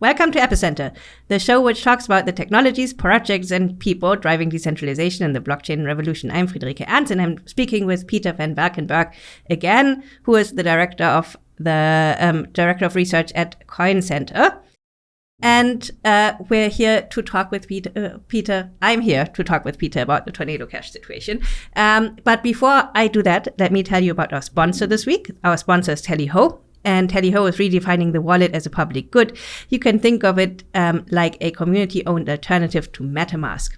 Welcome to Epicenter, the show which talks about the technologies, projects, and people driving decentralization in the blockchain revolution. I'm Friederike Ernst, and I'm speaking with Peter van Valkenburg again, who is the director of the um, director of research at Coin Center. And uh, we're here to talk with Peter, uh, Peter. I'm here to talk with Peter about the Tornado Cash situation. Um, but before I do that, let me tell you about our sponsor this week. Our sponsor is Tallyho and Tallyho is redefining the wallet as a public good. You can think of it um, like a community owned alternative to MetaMask.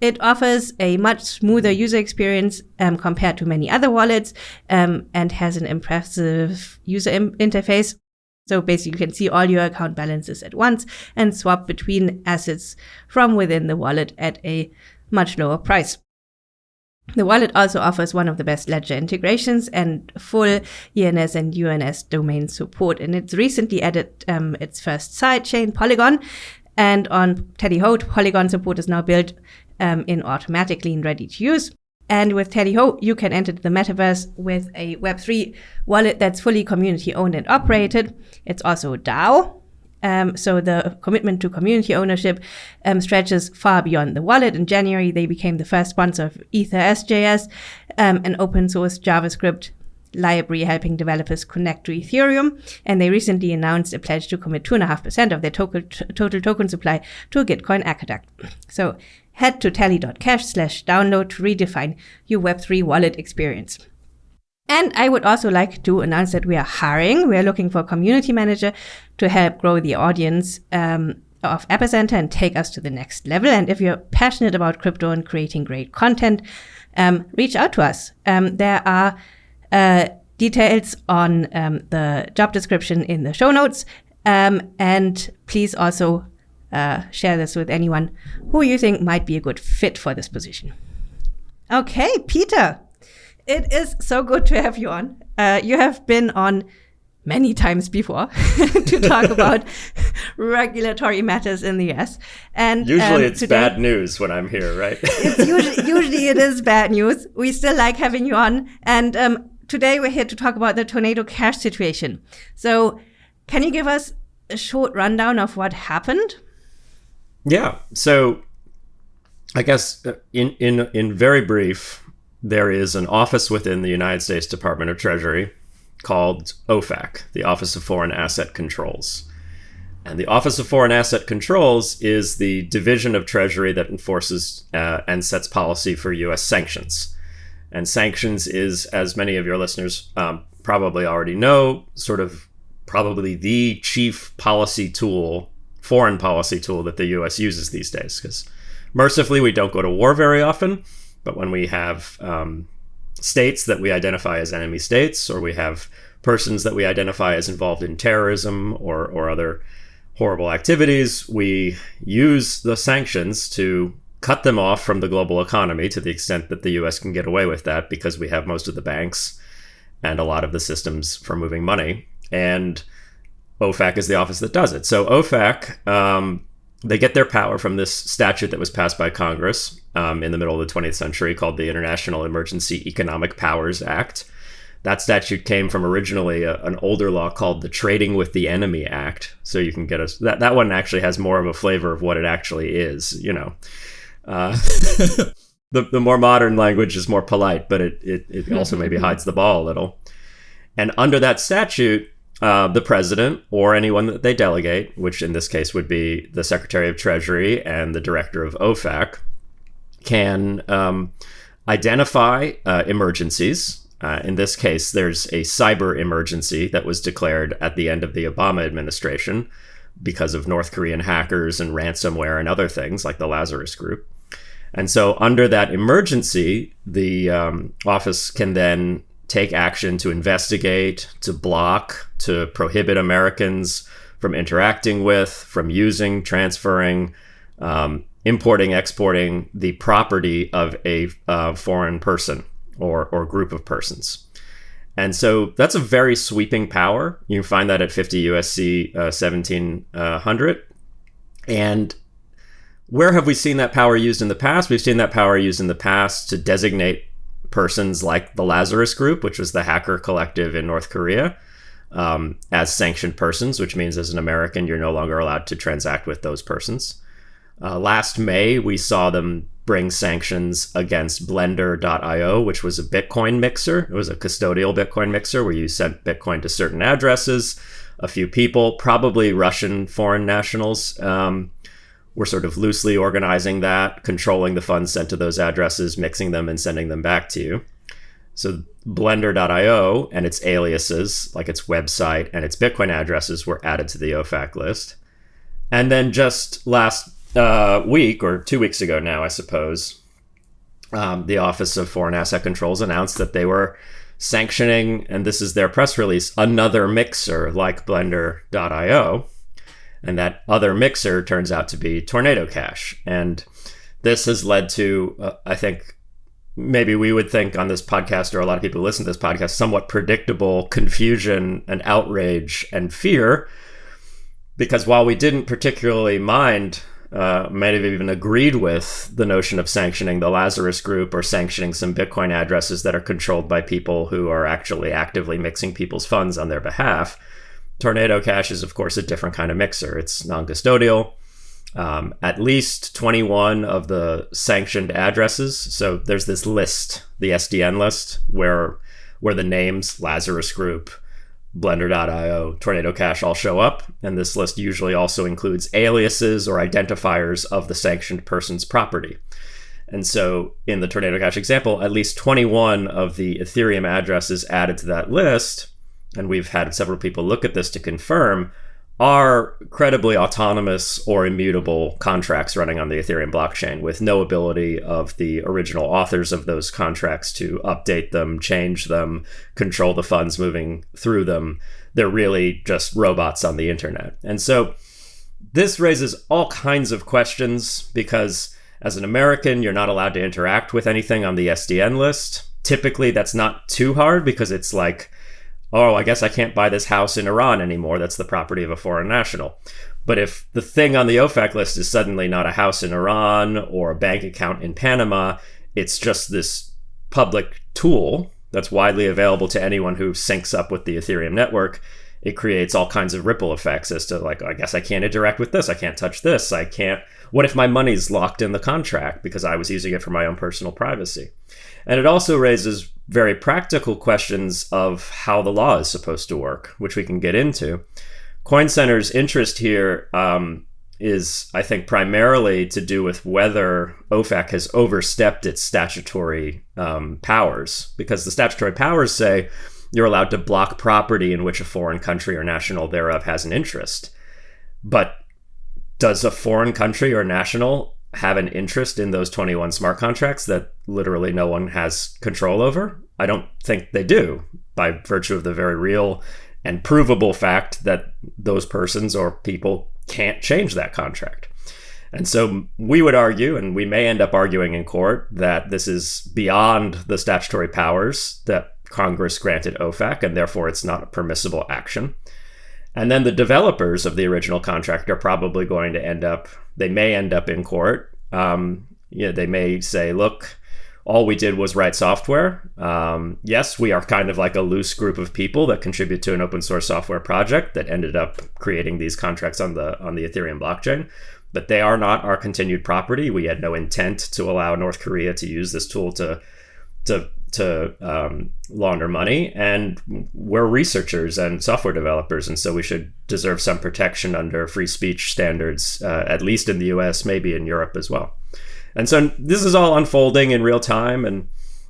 It offers a much smoother user experience um, compared to many other wallets um, and has an impressive user Im- interface. So basically, you can see all your account balances at once and swap between assets from within the wallet at a much lower price. The wallet also offers one of the best ledger integrations and full ENS and UNS domain support. And it's recently added um, its first sidechain, Polygon. And on Tallyho, Polygon support is now built um, in automatically and ready to use. And with Tallyho, you can enter the metaverse with a Web3 wallet that's fully community owned and operated. It's also DAO, um, so the commitment to community ownership um, stretches far beyond the wallet. In January, they became the first sponsor of Ethers.js, um, an open source JavaScript library helping developers connect to Ethereum. And they recently announced a pledge to commit 2.5% of their total, total token supply to a Gitcoin Aqueduct. So head to tally.cash slash download to redefine your Web3 wallet experience. And I would also like to announce that we are hiring. We are looking for a community manager to help grow the audience um, of Epicenter and take us to the next level. And if you're passionate about crypto and creating great content, um, reach out to us. Um, there are uh, details on um, the job description in the show notes. Um, and please also uh, share this with anyone who you think might be a good fit for this position. Okay, Peter. It is so good to have you on. Uh, you have been on many times before to talk about regulatory matters in the US. And usually um, it's today, bad news when I'm here, right? it's usually, usually it is bad news. We still like having you on. And um, today we're here to talk about the tornado cash situation. So can you give us a short rundown of what happened? Yeah. So I guess uh, in in in very brief, there is an office within the United States Department of Treasury called OFAC, the Office of Foreign Asset Controls. And the Office of Foreign Asset Controls is the division of Treasury that enforces uh, and sets policy for U.S. sanctions. And sanctions is, as many of your listeners um, probably already know, sort of probably the chief policy tool, foreign policy tool that the U.S. uses these days. Because mercifully, we don't go to war very often but when we have um, states that we identify as enemy states, or we have persons that we identify as involved in terrorism or, or other horrible activities, we use the sanctions to cut them off from the global economy to the extent that the US can get away with that because we have most of the banks and a lot of the systems for moving money. And OFAC is the office that does it. So OFAC um, they get their power from this statute that was passed by Congress um, in the middle of the 20th century called the International Emergency Economic Powers Act. That statute came from originally a, an older law called the Trading with the Enemy Act. So you can get a that that one actually has more of a flavor of what it actually is. You know, uh, the the more modern language is more polite, but it it, it also maybe hides the ball a little. And under that statute, uh, the president or anyone that they delegate, which in this case would be the Secretary of Treasury and the Director of OFAC, can um, identify uh, emergencies. Uh, in this case, there's a cyber emergency that was declared at the end of the Obama administration because of North Korean hackers and ransomware and other things like the Lazarus Group. And so, under that emergency, the um, office can then take action to investigate, to block, to prohibit Americans from interacting with, from using, transferring, um, importing, exporting the property of a uh, foreign person or, or group of persons. And so that's a very sweeping power. You can find that at 50 USC uh, 1700. And where have we seen that power used in the past? We've seen that power used in the past to designate persons like the Lazarus Group, which was the hacker collective in North Korea. um, as sanctioned persons, which means as an American, you're no longer allowed to transact with those persons. Uh, last May, we saw them bring sanctions against Blender.io, which was a Bitcoin mixer. It was a custodial Bitcoin mixer where you sent Bitcoin to certain addresses. A few people, probably Russian foreign nationals, um, were sort of loosely organizing that, controlling the funds sent to those addresses, mixing them, and sending them back to you. So Blender.io and its aliases, like its website and its Bitcoin addresses, were added to the OFAC list. And then just last uh, week or two weeks ago now, I suppose, um, the Office of Foreign Asset Controls announced that they were sanctioning, and this is their press release, another mixer like Blender.io. And that other mixer turns out to be Tornado Cash. And this has led to, uh, I think, maybe we would think on this podcast, or a lot of people who listen to this podcast, somewhat predictable confusion and outrage and fear. Because while we didn't particularly mind uh, might have even agreed with the notion of sanctioning the Lazarus group or sanctioning some Bitcoin addresses that are controlled by people who are actually actively mixing people's funds on their behalf. Tornado Cash is, of course, a different kind of mixer. It's non custodial. Um, at least 21 of the sanctioned addresses. So there's this list, the SDN list, where where the names Lazarus Group, Blender.io, Tornado Cash all show up, and this list usually also includes aliases or identifiers of the sanctioned person's property. And so in the Tornado Cash example, at least 21 of the Ethereum addresses added to that list, and we've had several people look at this to confirm, are credibly autonomous or immutable contracts running on the Ethereum blockchain with no ability of the original authors of those contracts to update them, change them, control the funds moving through them. They're really just robots on the internet. And so this raises all kinds of questions because as an American, you're not allowed to interact with anything on the SDN list. Typically, that's not too hard because it's like oh, I guess I can't buy this house in Iran anymore. That's the property of a foreign national. But if the thing on the OFAC list is suddenly not a house in Iran or a bank account in Panama, it's just this public tool that's widely available to anyone who syncs up with the Ethereum network. It creates all kinds of ripple effects as to, like, I guess I can't interact with this. I can't touch this. I can't. What if my money's locked in the contract because I was using it for my own personal privacy? And it also raises very practical questions of how the law is supposed to work, which we can get into. Coin Center's interest here um, is, I think, primarily to do with whether OFAC has overstepped its statutory um, powers, because the statutory powers say you're allowed to block property in which a foreign country or national thereof has an interest. But does a foreign country or national have an interest in those 21 smart contracts that literally no one has control over? I don't think they do by virtue of the very real and provable fact that those persons or people can't change that contract. And so we would argue, and we may end up arguing in court, that this is beyond the statutory powers that Congress granted OFAC, and therefore it's not a permissible action. And then the developers of the original contract are probably going to end up, they may end up in court. Um, you know, they may say, look, all we did was write software. Um, yes, we are kind of like a loose group of people that contribute to an open source software project that ended up creating these contracts on the on the Ethereum blockchain. But they are not our continued property. We had no intent to allow North Korea to use this tool to to to um, launder money, and we're researchers and software developers, and so we should deserve some protection under free speech standards, uh, at least in the U.S., maybe in Europe as well. And so this is all unfolding in real time, and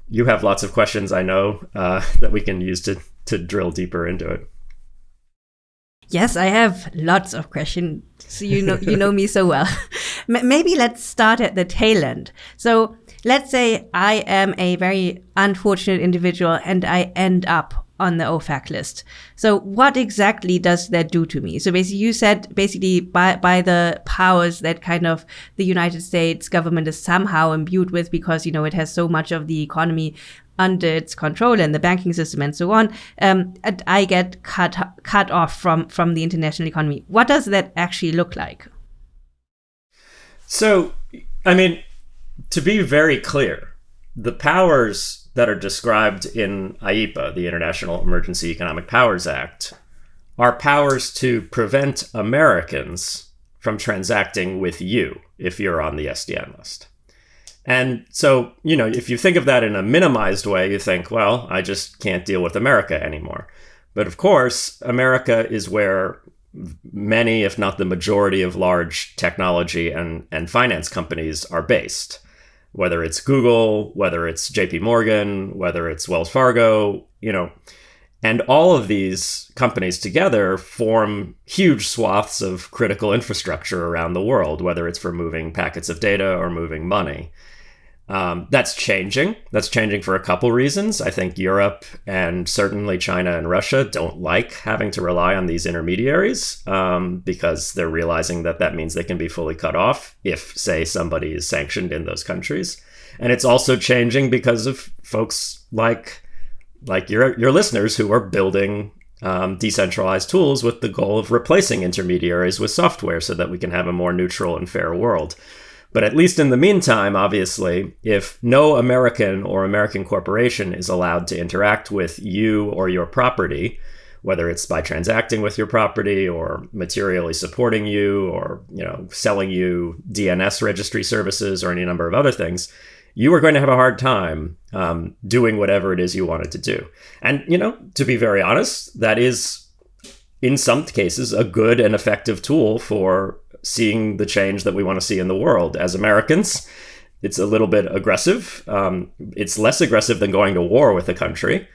you have lots of questions I know uh, that we can use to to drill deeper into it. Yes, I have lots of questions. So you know you know me so well. Maybe let's start at the tail end. So let's say I am a very unfortunate individual and I end up on the OFAC list. So what exactly does that do to me? So basically you said basically by, by the powers that kind of the United States government is somehow imbued with because, you know, it has so much of the economy under its control and the banking system and so on, um, I get cut cut off from from the international economy. What does that actually look like? So, I mean, to be very clear, the powers that are described in IEEPA, the International Emergency Economic Powers Act, are powers to prevent Americans from transacting with you if you're on the SDN list. And so, you know, if you think of that in a minimized way, you think, well, I just can't deal with America anymore. But of course, America is where many, if not the majority, of large technology and, and finance companies are based. Whether it's Google, whether it's JP Morgan, whether it's Wells Fargo, you know, and all of these companies together form huge swaths of critical infrastructure around the world, whether it's for moving packets of data or moving money. Um, that's changing. That's changing for a couple reasons. I think Europe and certainly China and Russia don't like having to rely on these intermediaries um, because they're realizing that that means they can be fully cut off if, say, somebody is sanctioned in those countries. And it's also changing because of folks like like your your listeners who are building um, decentralized tools with the goal of replacing intermediaries with software so that we can have a more neutral and fair world. But at least in the meantime, obviously, if no American or American corporation is allowed to interact with you or your property, whether it's by transacting with your property or materially supporting you or you know selling you DNS registry services or any number of other things, you are going to have a hard time um, doing whatever it is you wanted to do. And, you know, to be very honest, that is, in some cases, a good and effective tool for seeing the change that we want to see in the world. As Americans, it's a little bit aggressive. Um, it's less aggressive than going to war with a country.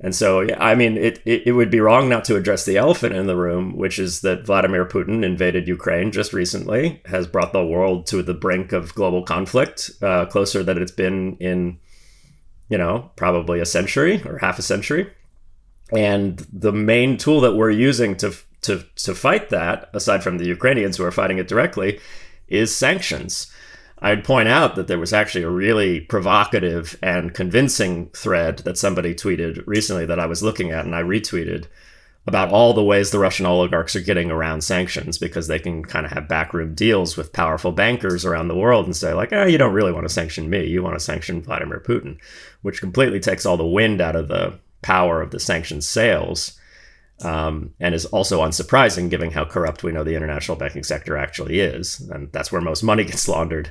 And so, I mean, it, it, it, would be wrong not to address the elephant in the room, which is that Vladimir Putin invaded Ukraine just recently, has brought the world to the brink of global conflict, uh, closer than it's been in, you know, probably a century or half a century. And the main tool that we're using to, to, to fight that, aside from the Ukrainians who are fighting it directly, is sanctions. I'd point out that there was actually a really provocative and convincing thread that somebody tweeted recently that I was looking at and I retweeted about all the ways the Russian oligarchs are getting around sanctions because they can kind of have backroom deals with powerful bankers around the world and say like, "Oh, you don't really want to sanction me. You want to sanction Vladimir Putin," which completely takes all the wind out of the power of the sanctions sails. Um, and is also unsurprising given how corrupt we know the international banking sector actually is, and that's where most money gets laundered.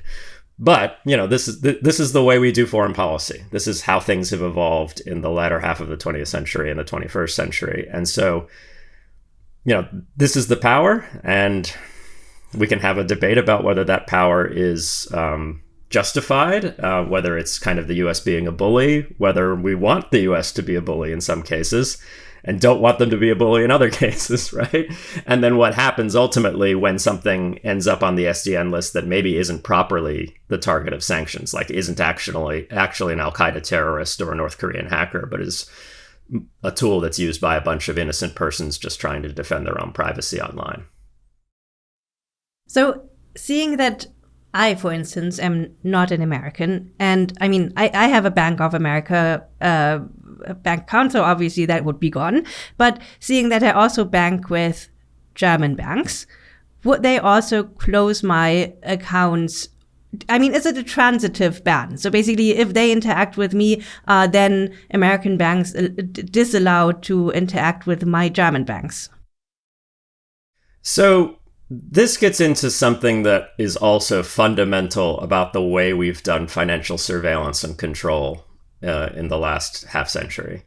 But you know, this is th- this is the way we do foreign policy. This is how things have evolved in the latter half of the 20th century and the 21st century, and so you know, this is the power, and we can have a debate about whether that power is um, justified, uh, whether it's kind of the U.S. being a bully, whether we want the U.S. to be a bully in some cases and don't want them to be a bully in other cases, right? And then what happens ultimately when something ends up on the SDN list that maybe isn't properly the target of sanctions, like isn't actually actually an Al Qaeda terrorist or a North Korean hacker, but is a tool that's used by a bunch of innocent persons just trying to defend their own privacy online. So, seeing that I, for instance, am not an American, and I mean, I, I have a Bank of America uh, bank account, so obviously that would be gone. But seeing that I also bank with German banks, would they also close my accounts? I mean, is it a transitive ban? So basically, if they interact with me, uh, then American banks uh, disallowed to interact with my German banks. So this gets into something that is also fundamental about the way we've done financial surveillance and control uh, in the last half century.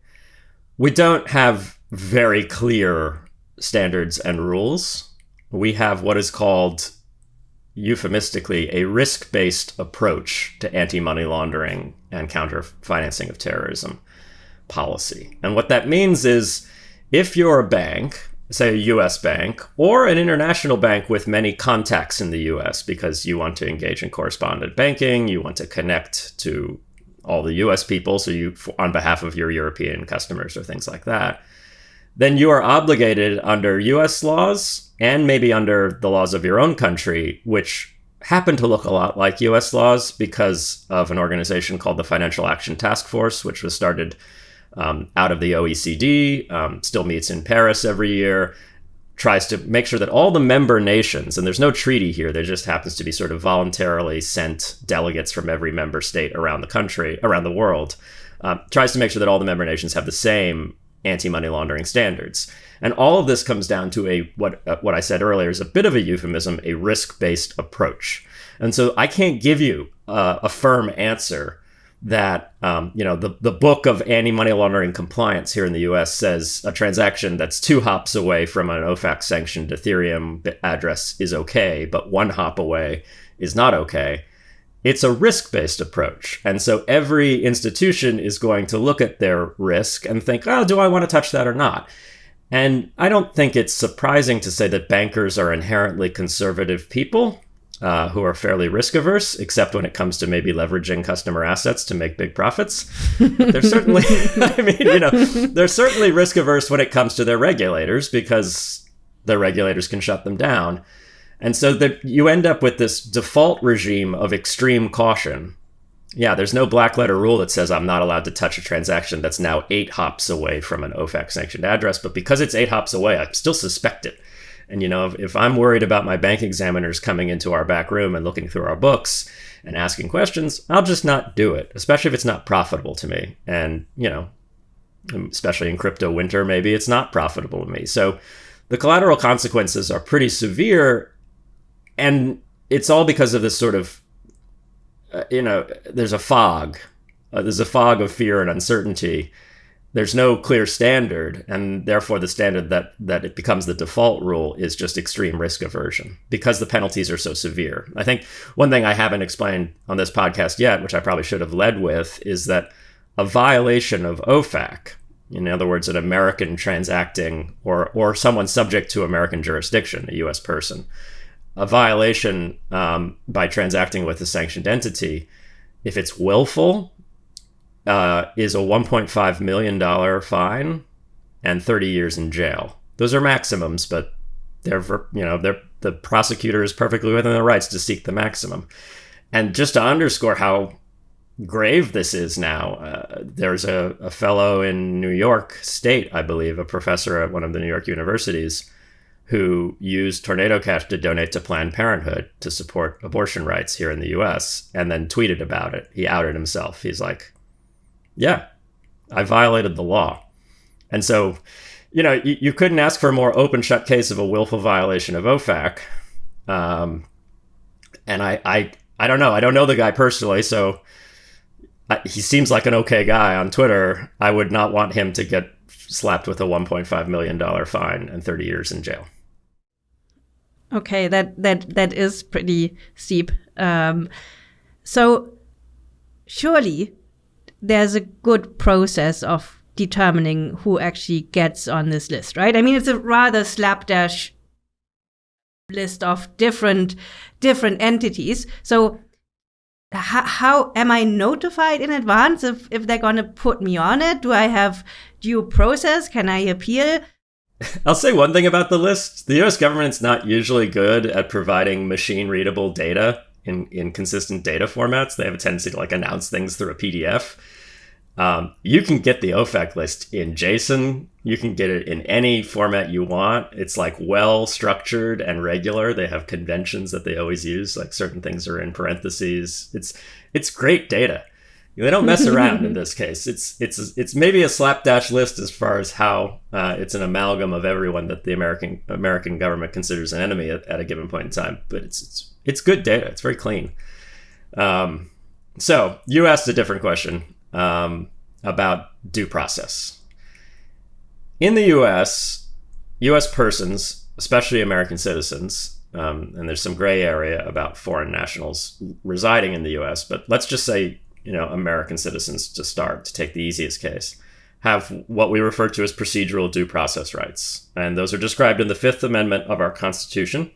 We don't have very clear standards and rules. We have what is called euphemistically a risk based approach to anti money laundering and counter financing of terrorism policy. And what that means is if you're a bank say a US bank or an international bank with many contacts in the US because you want to engage in correspondent banking, you want to connect to all the US people, so you on behalf of your European customers or things like that, then you are obligated under US laws and maybe under the laws of your own country, which happen to look a lot like US laws because of an organization called the Financial Action Task Force, which was started um, out of the OECD, um, still meets in Paris every year, tries to make sure that all the member nations, and there's no treaty here, there just happens to be sort of voluntarily sent delegates from every member state around the country, around the world, uh, tries to make sure that all the member nations have the same anti-money laundering standards. And all of this comes down to a what uh, what I said earlier is a bit of a euphemism, a risk-based approach. And so I can't give you uh, a firm answer that um, you know the the book of anti-money laundering compliance here in the U.S. says a transaction that's two hops away from an OFAC sanctioned Ethereum address is okay, but one hop away is not okay. It's a risk-based approach, and so every institution is going to look at their risk and think, "Oh, do I want to touch that or not?" And I don't think it's surprising to say that bankers are inherently conservative people uh, who are fairly risk averse, except when it comes to maybe leveraging customer assets to make big profits. they're certainly, I mean, you know, they're certainly risk averse when it comes to their regulators because their regulators can shut them down. And so that you end up with this default regime of extreme caution. Yeah, there's no black letter rule that says I'm not allowed to touch a transaction that's now eight hops away from an OFAC sanctioned address, but because it's eight hops away, I still suspect it. And you know, if, if I'm worried about my bank examiners coming into our back room and looking through our books and asking questions, I'll just not do it, especially if it's not profitable to me. And you know, especially in crypto winter, maybe it's not profitable to me. So the collateral consequences are pretty severe, and it's all because of this sort of, uh, you know, there's a fog. Uh, there's a fog of fear and uncertainty there's no clear standard and therefore the standard that that it becomes the default rule is just extreme risk aversion because the penalties are so severe. I think one thing i haven't explained on this podcast yet which i probably should have led with is that a violation of ofac in other words an american transacting or or someone subject to american jurisdiction a us person a violation um, by transacting with a sanctioned entity if it's willful uh, is a $1.5 million fine and 30 years in jail. Those are maximums, but they're, you know, they're, the prosecutor is perfectly within their rights to seek the maximum. And just to underscore how grave this is now, uh, there's a, a fellow in New York State, I believe, a professor at one of the New York universities, who used Tornado Cash to donate to Planned Parenthood to support abortion rights here in the US and then tweeted about it. He outed himself. He's like, yeah, I violated the law. And so, you know, you, you couldn't ask for a more open shut case of a willful violation of OFAC. Um, and I, I, I don't know. I don't know the guy personally, so I, he seems like an okay guy on Twitter. I would not want him to get slapped with a 1.5 million dollar fine and 30 years in jail. Okay, that that that is pretty steep. Um, so surely there's a good process of determining who actually gets on this list, right? I mean, it's a rather slapdash list of different different entities. So how, how am I notified in advance if, if they're going to put me on it? Do I have due process? Can I appeal? I'll say one thing about the list. The US government's not usually good at providing machine readable data in, in consistent data formats. They have a tendency to like announce things through a PDF. Um, you can get the OFAC list in JSON. You can get it in any format you want. It's like well structured and regular. They have conventions that they always use. Like certain things are in parentheses. It's it's great data. They don't mess around in this case. It's it's it's maybe a slapdash list as far as how uh, it's an amalgam of everyone that the American American government considers an enemy at, at a given point in time. But it's it's it's good data. It's very clean. Um, so you asked a different question um, about due process. In the U.S., U.S. persons, especially American citizens, um, and there's some gray area about foreign nationals residing in the U.S., but let's just say you know American citizens to start to take the easiest case have what we refer to as procedural due process rights, and those are described in the Fifth Amendment of our Constitution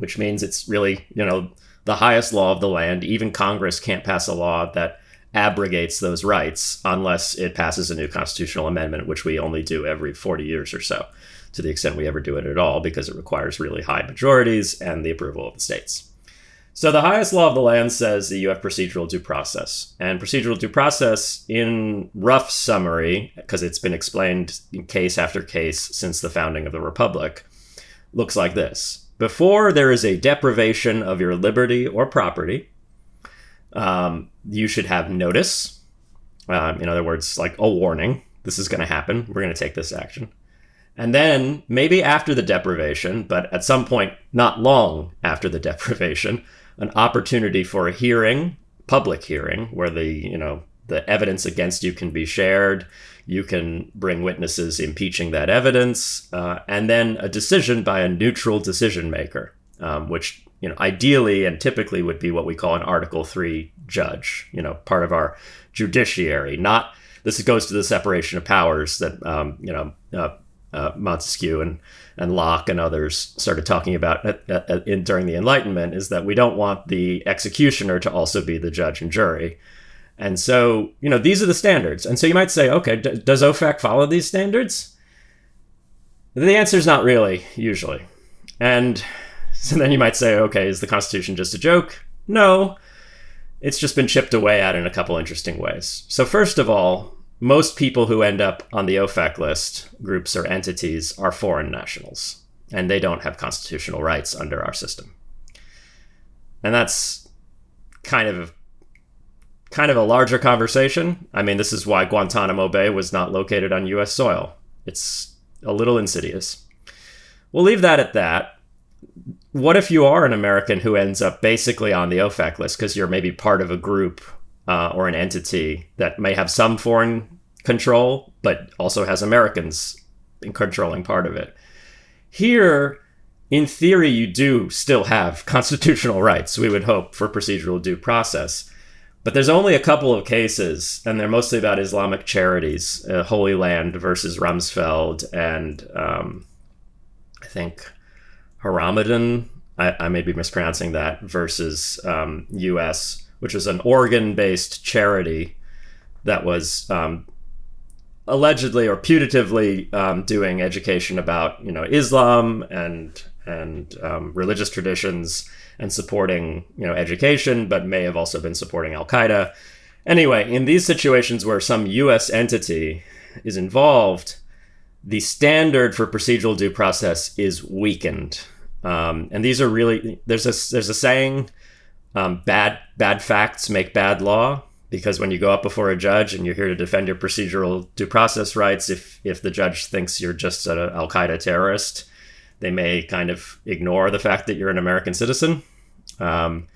which means it's really, you know, the highest law of the land. Even Congress can't pass a law that abrogates those rights unless it passes a new constitutional amendment, which we only do every 40 years or so, to the extent we ever do it at all, because it requires really high majorities and the approval of the states. So the highest law of the land says that you have procedural due process. And procedural due process, in rough summary, because it's been explained in case after case since the founding of the Republic, looks like this. Before there is a deprivation of your liberty or property, um, you should have notice. Um, in other words, like a warning. this is going to happen. We're going to take this action. And then maybe after the deprivation, but at some point not long after the deprivation, an opportunity for a hearing, public hearing, where the, you know, the evidence against you can be shared. You can bring witnesses impeaching that evidence, uh, and then a decision by a neutral decision maker, um, which you know ideally and typically would be what we call an Article Three judge. You know, part of our judiciary. Not this goes to the separation of powers that um, you know uh, uh, Montesquieu and and Locke and others started talking about at, at, in, during the Enlightenment is that we don't want the executioner to also be the judge and jury. And so, you know, these are the standards. And so you might say, okay, d- does OFAC follow these standards? The answer is not really, usually. And so then you might say, okay, is the Constitution just a joke? No, it's just been chipped away at in a couple interesting ways. So, first of all, most people who end up on the OFAC list, groups or entities, are foreign nationals, and they don't have constitutional rights under our system. And that's kind of kind of a larger conversation. I mean, this is why Guantanamo Bay was not located on US soil. It's a little insidious. We'll leave that at that. What if you are an American who ends up basically on the OFAC list because you're maybe part of a group uh, or an entity that may have some foreign control, but also has Americans in controlling part of it? Here, in theory, you do still have constitutional rights, we would hope, for procedural due process. But there's only a couple of cases, and they're mostly about Islamic charities, uh, Holy Land versus Rumsfeld, and um, I think Haramain, I, I, may be mispronouncing that, versus um, US, which was an Oregon based charity that was um, allegedly or putatively um, doing education about you know Islam and and um, religious traditions and supporting you know education, but may have also been supporting Al Qaeda. Anyway, in these situations where some U.S. entity is involved, the standard for procedural due process is weakened, um, and these are really there's a there's a saying, um, bad bad facts make bad law. Because when you go up before a judge and you're here to defend your procedural due process rights, if if the judge thinks you're just an Al Qaeda terrorist, they may kind of ignore the fact that you're an American citizen. Um,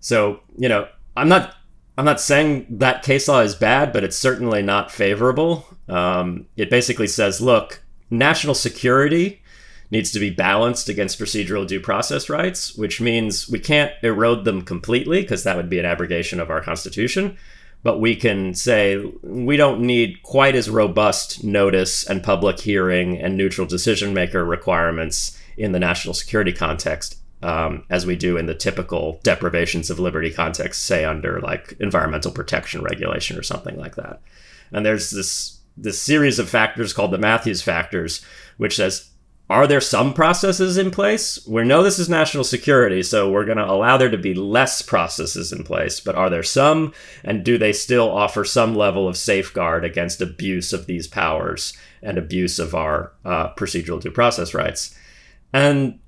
so you know, I'm not I'm not saying that case law is bad, but it's certainly not favorable. Um, it basically says, look, national security needs to be balanced against procedural due process rights, which means we can't erode them completely because that would be an abrogation of our Constitution. But we can say we don't need quite as robust notice and public hearing and neutral decision maker requirements in the national security context um, as we do in the typical deprivations of liberty context, say under like environmental protection regulation or something like that. And there's this this series of factors called the Mathews factors, which says, are there some processes in place? We know this is national security, so we're going to allow there to be less processes in place, but are there some? And do they still offer some level of safeguard against abuse of these powers and abuse of our uh, procedural due process rights? And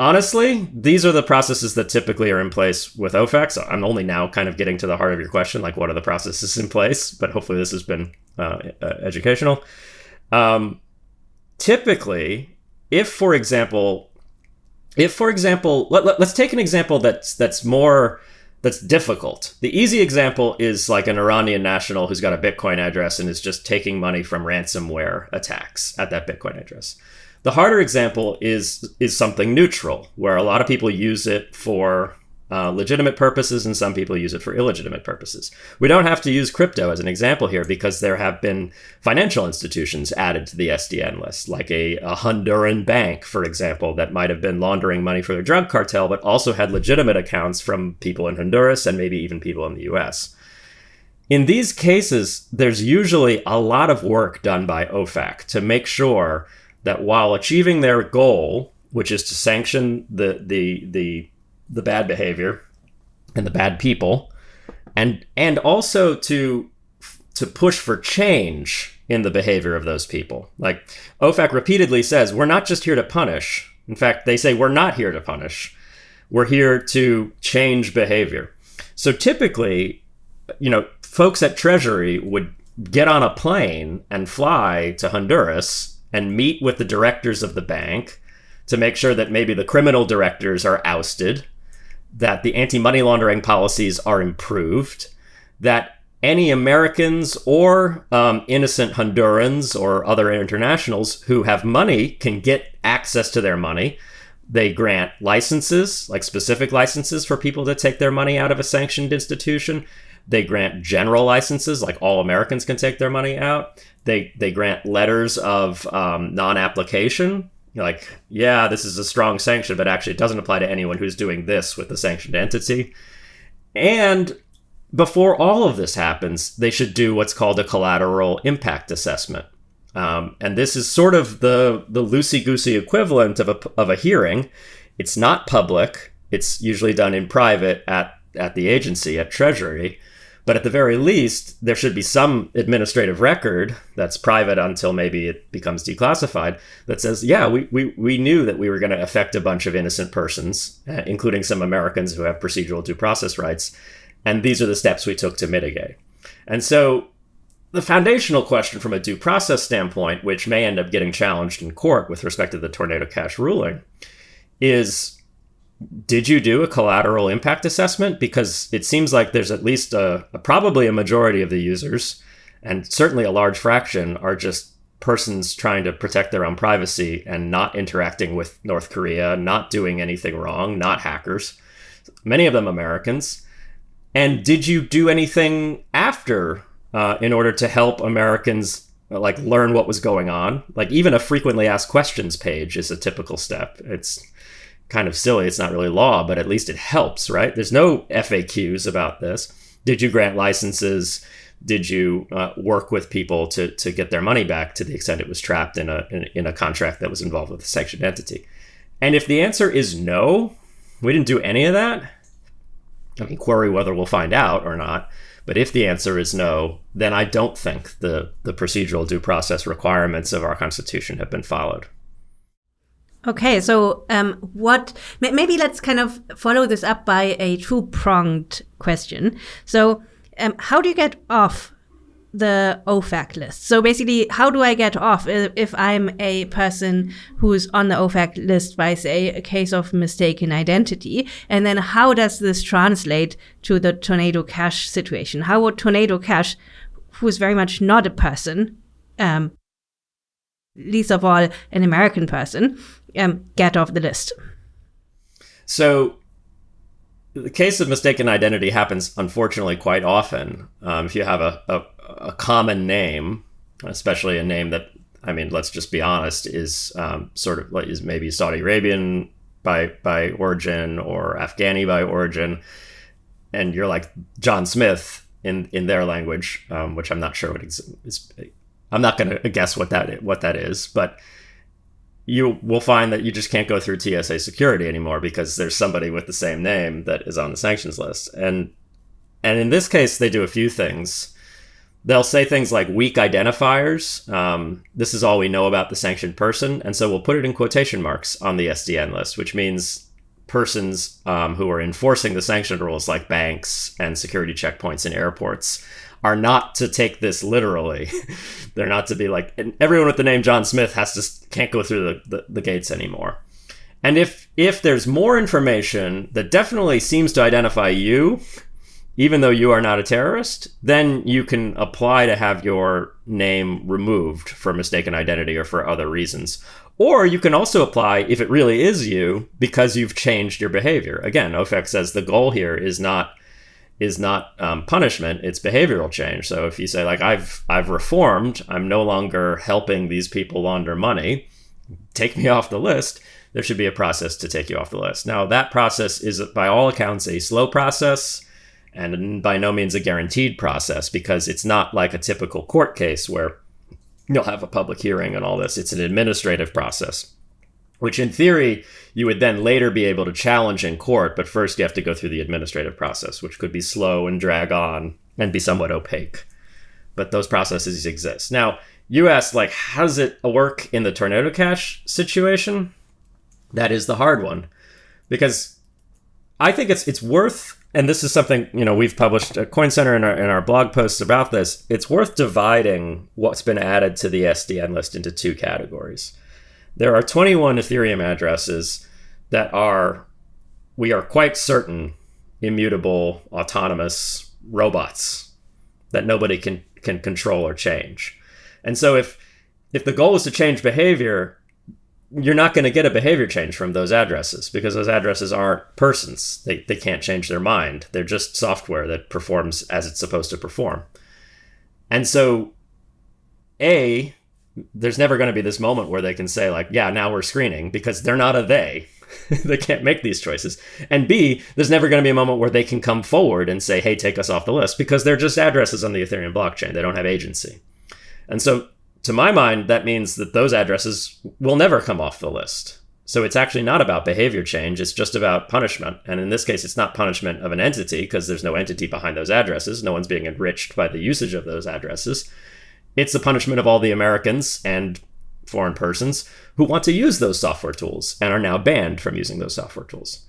honestly, these are the processes that typically are in place with OFAC. So I'm only now kind of getting to the heart of your question, like what are the processes in place? But hopefully this has been uh, educational. Um, typically, if for example, if for example, let, let, let's take an example that's that's more that's difficult. The easy example is like an Iranian national who's got a Bitcoin address and is just taking money from ransomware attacks at that Bitcoin address. The harder example is is something neutral, where a lot of people use it for uh, legitimate purposes and some people use it for illegitimate purposes. We don't have to use crypto as an example here because there have been financial institutions added to the SDN list, like a, a Honduran bank, for example, that might have been laundering money for the drug cartel, but also had legitimate accounts from people in Honduras and maybe even people in the US. In these cases, there's usually a lot of work done by OFAC to make sure that while achieving their goal, which is to sanction the the the the bad behavior and the bad people, and and also to to push for change in the behavior of those people. Like OFAC repeatedly says, we're not just here to punish. In fact, they say we're not here to punish. We're here to change behavior. So typically, you know, folks at Treasury would get on a plane and fly to Honduras and meet with the directors of the bank to make sure that maybe the criminal directors are ousted, that the anti money laundering policies are improved, that any Americans or um, innocent Hondurans or other internationals who have money can get access to their money. They grant licenses, like specific licenses for people to take their money out of a sanctioned institution. They grant general licenses, like all Americans can take their money out. They they grant letters of um, non-application, like yeah, this is a strong sanction, but actually it doesn't apply to anyone who's doing this with the sanctioned entity. And before all of this happens, they should do what's called a collateral impact assessment. Um, and this is sort of the the loosey goosey equivalent of a of a hearing. It's not public. It's usually done in private at at the agency at Treasury. But at the very least, there should be some administrative record that's private until maybe it becomes declassified that says, yeah, we, we, we knew that we were going to affect a bunch of innocent persons, uh, including some Americans who have procedural due process rights. And these are the steps we took to mitigate. And so the foundational question from a due process standpoint, which may end up getting challenged in court with respect to the tornado cash ruling, is did you do a collateral impact assessment? Because it seems like there's at least a, a, probably a majority of the users, and certainly a large fraction, are just persons trying to protect their own privacy and not interacting with North Korea, not doing anything wrong, not hackers. Many of them Americans. And did you do anything after uh, in order to help Americans like learn what was going on? Like even a frequently asked questions page is a typical step. It's kind of silly. It's not really law, but at least it helps, right? There's no FAQs about this. Did you grant licenses? Did you uh, work with people to, to get their money back to the extent it was trapped in a, in, in a contract that was involved with a sanctioned entity? And if the answer is no, we didn't do any of that, I mean, query whether we'll find out or not. But if the answer is no, then I don't think the, the procedural due process requirements of our Constitution have been followed. Okay, so um, what? Maybe let's kind of follow this up by a two-pronged question. So, um, how do you get off the OFAC list? So basically, how do I get off if I'm a person who's on the OFAC list by, say, a case of mistaken identity? And then how does this translate to the Tornado Cash situation? How would Tornado Cash, who's very much not a person, um, least of all an American person, um, get off the list. So, the case of mistaken identity happens unfortunately quite often. Um, if you have a, a, a, common name, especially a name that, I mean, let's just be honest, is um, sort of like is maybe Saudi Arabian by by origin or Afghani by origin, and you're like John Smith in in their language, um, which I'm not sure what is. I'm not going to guess what that what that is, but you will find that you just can't go through TSA security anymore because there's somebody with the same name that is on the sanctions list. And and in this case, they do a few things. They'll say things like weak identifiers. Um, this is all we know about the sanctioned person, and so we'll put it in quotation marks on the SDN list, which means persons um, who are enforcing the sanctioned rules, like banks and security checkpoints in airports, are not to take this literally. They're not to be like everyone with the name John Smith has to can't go through the, the, the gates anymore. And if if there's more information that definitely seems to identify you, even though you are not a terrorist, then you can apply to have your name removed for mistaken identity or for other reasons. Or you can also apply if it really is you because you've changed your behavior. Again, OFAC says the goal here is not is not um, punishment it's behavioral change. So if you say like i've i've reformed i'm no longer helping these people launder money take me off the list there should be a process to take you off the list. Now that process is by all accounts a slow process and by no means a guaranteed process because it's not like a typical court case where you'll have a public hearing and all this. It's an administrative process which in theory you would then later be able to challenge in court, but first you have to go through the administrative process, which could be slow and drag on and be somewhat opaque. But those processes exist. Now, you asked, like, how does it work in the tornado cash situation? That is the hard one. Because I think it's it's worth and this is something you know we've published at Coin Center in our, in our blog posts about this. It's worth dividing what's been added to the SDN list into two categories. There are 21 Ethereum addresses that are we are quite certain immutable autonomous robots that nobody can can control or change. And so if if the goal is to change behavior, you're not going to get a behavior change from those addresses because those addresses aren't persons. They, they can't change their mind. They're just software that performs as it's supposed to perform. And so, A, there's never going to be this moment where they can say, like, yeah, now we're screening because they're not a they. they can't make these choices. And B, there's never going to be a moment where they can come forward and say, hey, take us off the list because they're just addresses on the Ethereum blockchain. They don't have agency. And so to my mind, that means that those addresses will never come off the list. So it's actually not about behavior change, it's just about punishment. And in this case, it's not punishment of an entity because there's no entity behind those addresses. No one's being enriched by the usage of those addresses. It's the punishment of all the Americans and foreign persons who want to use those software tools and are now banned from using those software tools.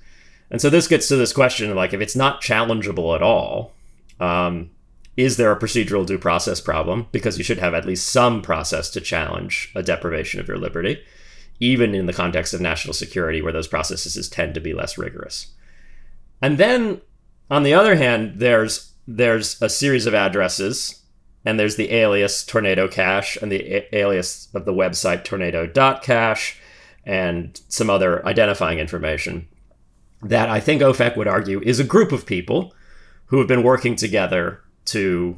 And so this gets to this question of like, if it's not challengeable at all, um, is there a procedural due process problem? Because you should have at least some process to challenge a deprivation of your liberty, even in the context of national security, where those processes tend to be less rigorous. And then, on the other hand, there's there's a series of addresses, and there's the alias Tornado Cash and the a- alias of the website Tornado.cash, and some other identifying information that I think OFAC would argue is a group of people who have been working together to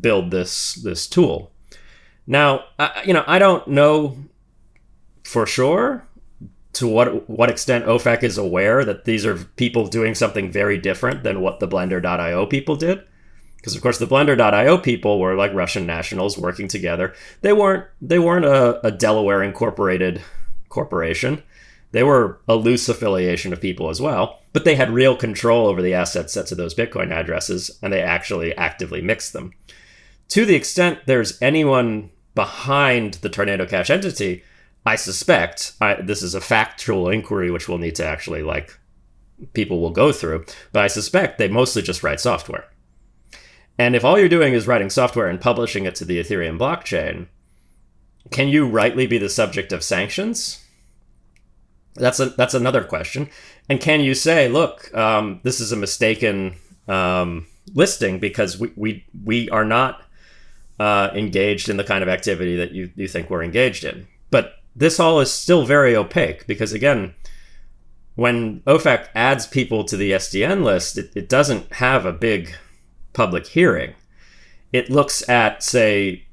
build this this tool. Now, I, you know, I don't know for sure to what what extent OFAC is aware that these are people doing something very different than what the Blender.io people did. Because of course the Blender.io people were like Russian nationals working together. They weren't they weren't a, a Delaware incorporated corporation. They were a loose affiliation of people as well, but they had real control over the asset sets of those Bitcoin addresses, and they actually actively mixed them. To the extent there's anyone behind the Tornado Cash entity, I suspect I, this is a factual inquiry, which we'll need to actually like people will go through, but I suspect they mostly just write software. And if all you're doing is writing software and publishing it to the Ethereum blockchain, can you rightly be the subject of sanctions? That's a that's another question. And can you say, look, um, this is a mistaken um, listing because we we we are not uh, engaged in the kind of activity that you you think we're engaged in. But this all is still very opaque because again, when OFAC adds people to the SDN list, it, it doesn't have a big public hearing. It looks at, say,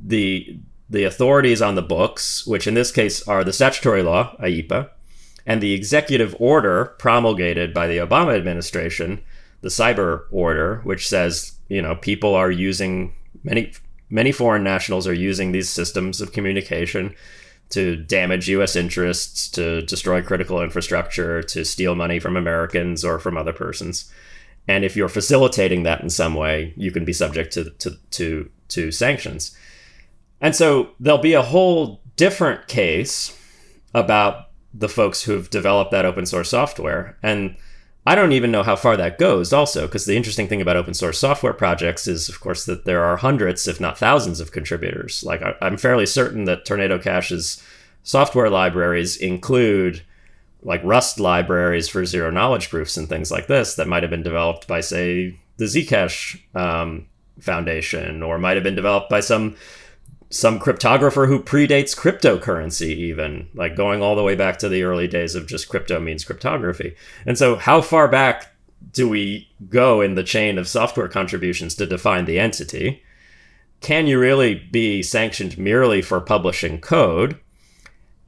the the authorities on the books, which in this case are the statutory law, IEEPA, and the executive order promulgated by the Obama administration, the cyber order, which says, you know, people are using many many foreign nationals are using these systems of communication to damage US interests, to destroy critical infrastructure, to steal money from Americans or from other persons. And if you're facilitating that in some way, you can be subject to to to, to sanctions. And so there'll be a whole different case about the folks who've developed that open source software. And I don't even know how far that goes, also, because the interesting thing about open source software projects is, of course, that there are hundreds, if not thousands, of contributors. Like, I'm fairly certain that Tornado Cash's software libraries include like Rust libraries for zero knowledge proofs and things like this that might have been developed by, say, the Zcash um, Foundation, or might have been developed by some some cryptographer who predates cryptocurrency even like going all the way back to the early days of just crypto means cryptography. And so how far back do we go in the chain of software contributions to define the entity? Can you really be sanctioned merely for publishing code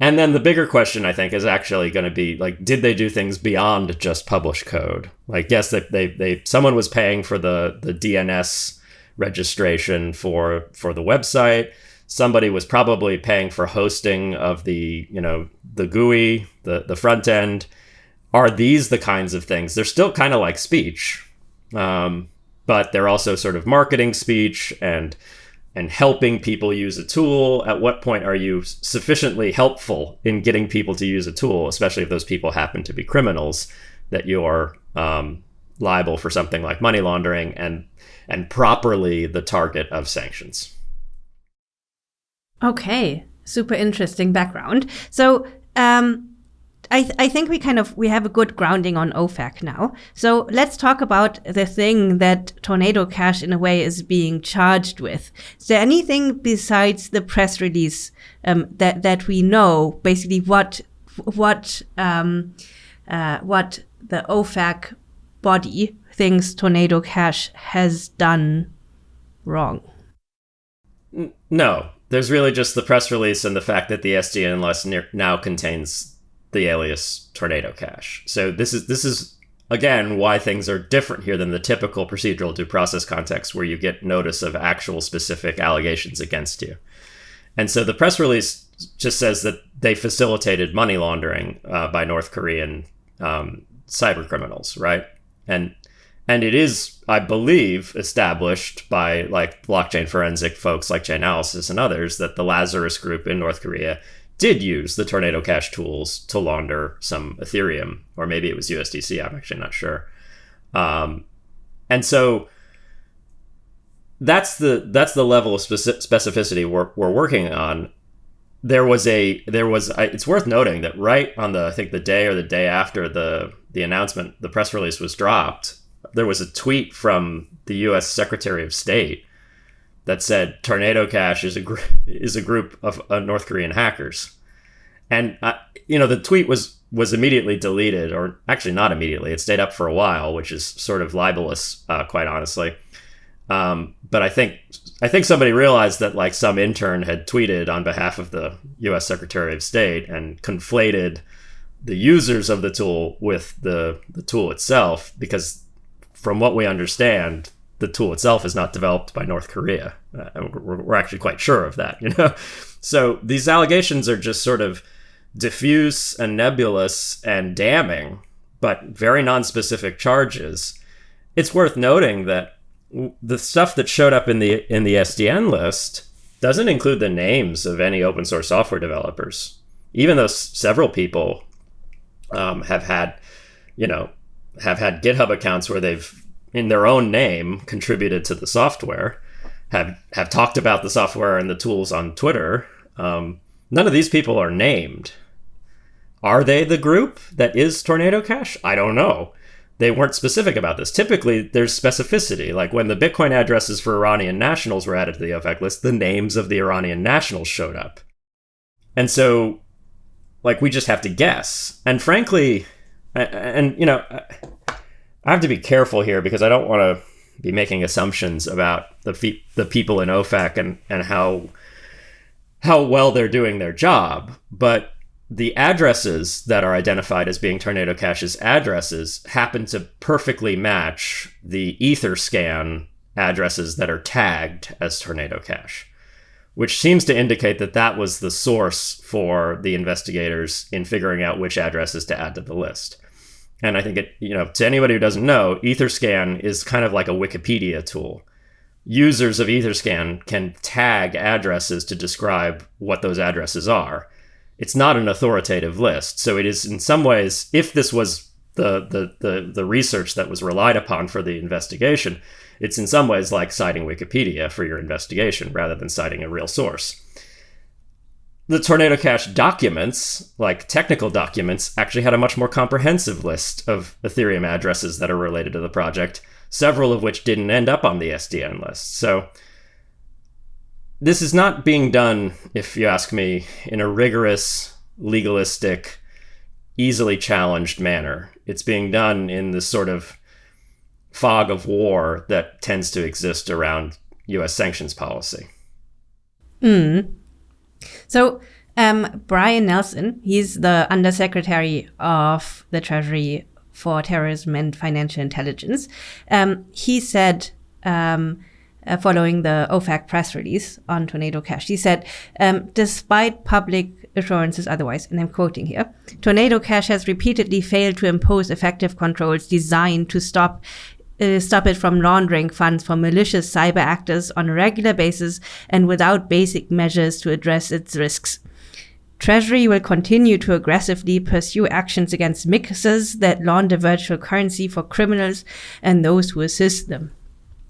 and then the bigger question i think is actually going to be like did they do things beyond just publish code like yes they, they, they someone was paying for the the dns registration for for the website somebody was probably paying for hosting of the you know the GUI, the the front end. Are these the kinds of things? They're still kind of like speech, um, but they're also sort of marketing speech and and helping people use a tool. At what point are you sufficiently helpful in getting people to use a tool, especially if those people happen to be criminals that you're um, liable for something like money laundering and and properly the target of sanctions. Okay, super interesting background. So um, I, th- I think we kind of we have a good grounding on OFAC now. So let's talk about the thing that Tornado Cash in a way is being charged with. Is there anything besides the press release um, that that we know? Basically, what what um, uh, what the OFAC body thinks Tornado Cash has done wrong? No, there's really just the press release and the fact that the SDN list now contains the alias Tornado Cash. So this is this is again why things are different here than the typical procedural due process context where you get notice of actual specific allegations against you. And so the press release just says that they facilitated money laundering uh, by North Korean um, cyber criminals, right? And and it is, I believe, established by like blockchain forensic folks like Chainalysis and others that the Lazarus Group in North Korea did use the Tornado Cash tools to launder some Ethereum, or maybe it was USDC. I'm actually not sure. Um, and so that's the that's the level of specificity we're, we're working on. There was a there was it's worth noting that right on the I think the day or the day after the the announcement the press release was dropped, there was a tweet from the U.S. Secretary of State that said Tornado Cash is a gr- is a group of uh, North Korean hackers, and uh, you know the tweet was was immediately deleted, or actually not immediately. It stayed up for a while, which is sort of libelous, uh, quite honestly. Um, but I think I think somebody realized that like some intern had tweeted on behalf of the U.S. Secretary of State and conflated the users of the tool with the the tool itself because from what we understand the tool itself is not developed by North Korea. Uh, we're, we're, actually quite sure of that, you know. So these allegations are just sort of diffuse and nebulous and damning, but very non-specific charges. It's worth noting that the stuff that showed up in the in the SDN list doesn't include the names of any open source software developers, even though several people um, have had, you know, have had GitHub accounts where they've in their own name contributed to the software, have have talked about the software and the tools on Twitter. Um, none of these people are named. Are they the group that is Tornado Cash? I don't know. They weren't specific about this. Typically, there's specificity. Like when the Bitcoin addresses for Iranian nationals were added to the OFAC list, the names of the Iranian nationals showed up. And so, like, we just have to guess. And frankly, and, you know, I have to be careful here because I don't want to be making assumptions about the fe- the people in OFAC and and how how well they're doing their job, but the addresses that are identified as being Tornado Cash's addresses happen to perfectly match the Etherscan addresses that are tagged as Tornado Cash, which seems to indicate that that was the source for the investigators in figuring out which addresses to add to the list. And I think it, you know, to anybody who doesn't know, Etherscan is kind of like a Wikipedia tool. Users of Etherscan can tag addresses to describe what those addresses are. It's not an authoritative list. So it is in some ways, if this was the, the, the, the research that was relied upon for the investigation, it's in some ways like citing Wikipedia for your investigation rather than citing a real source the Tornado Cash documents, like technical documents, actually had a much more comprehensive list of Ethereum addresses that are related to the project, several of which didn't end up on the SDN list. So this is not being done, if you ask me, in a rigorous, legalistic, easily challenged manner. It's being done in this sort of fog of war that tends to exist around US sanctions policy. Mm. So um, Brian Nelson, he's the Undersecretary of the Treasury for Terrorism and Financial Intelligence. Um, he said, um, uh, following the OFAC press release on Tornado Cash, he said, um, despite public assurances otherwise, and I'm quoting here, Tornado Cash has repeatedly failed to impose effective controls designed to stop stop it from laundering funds for malicious cyber actors on a regular basis and without basic measures to address its risks. Treasury will continue to aggressively pursue actions against mixers that launder virtual currency for criminals and those who assist them.